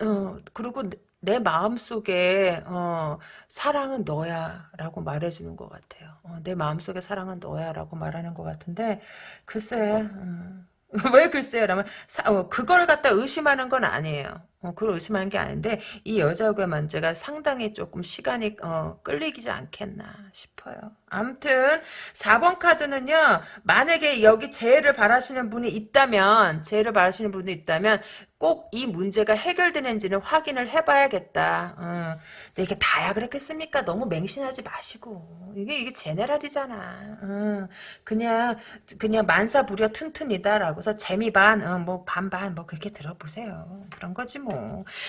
어, 그리고 내, 내 마음속에 어, 사랑은 너야 라고 말해주는 것 같아요. 어, 내 마음속에 사랑은 너야 라고 말하는 것 같은데 글쎄 음. 왜 글쎄요 라면 어, 그걸 갖다 의심하는 건 아니에요. 어, 그걸 의심하는 게 아닌데 이 여자의 문제가 상당히 조금 시간이 어, 끌리지 않겠나 싶어요. 아무튼 4번 카드는요. 만약에 여기 재해를 바라시는 분이 있다면 재해를 바라시는 분이 있다면 꼭 이 문제가 해결되는지는 확인을 해봐야겠다. 어. 근데 이게 다야 그렇겠습니까? 너무 맹신하지 마시고 이게 이게 제네랄이잖아. 어. 그냥 그냥 만사부려 튼튼이다라고 해서 재미 반, 어, 뭐 반반 뭐 그렇게 들어보세요. 그런 거지 뭐.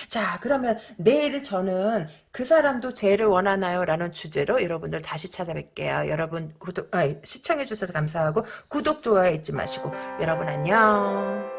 자 그러면 내일 저는 그 사람도 재해를 원하나요? 라는 주제로 여러분들 다시 찾아뵐게요. 여러분 구독, 아, 시청해주셔서 감사하고 구독, 좋아요 잊지 마시고 여러분 안녕.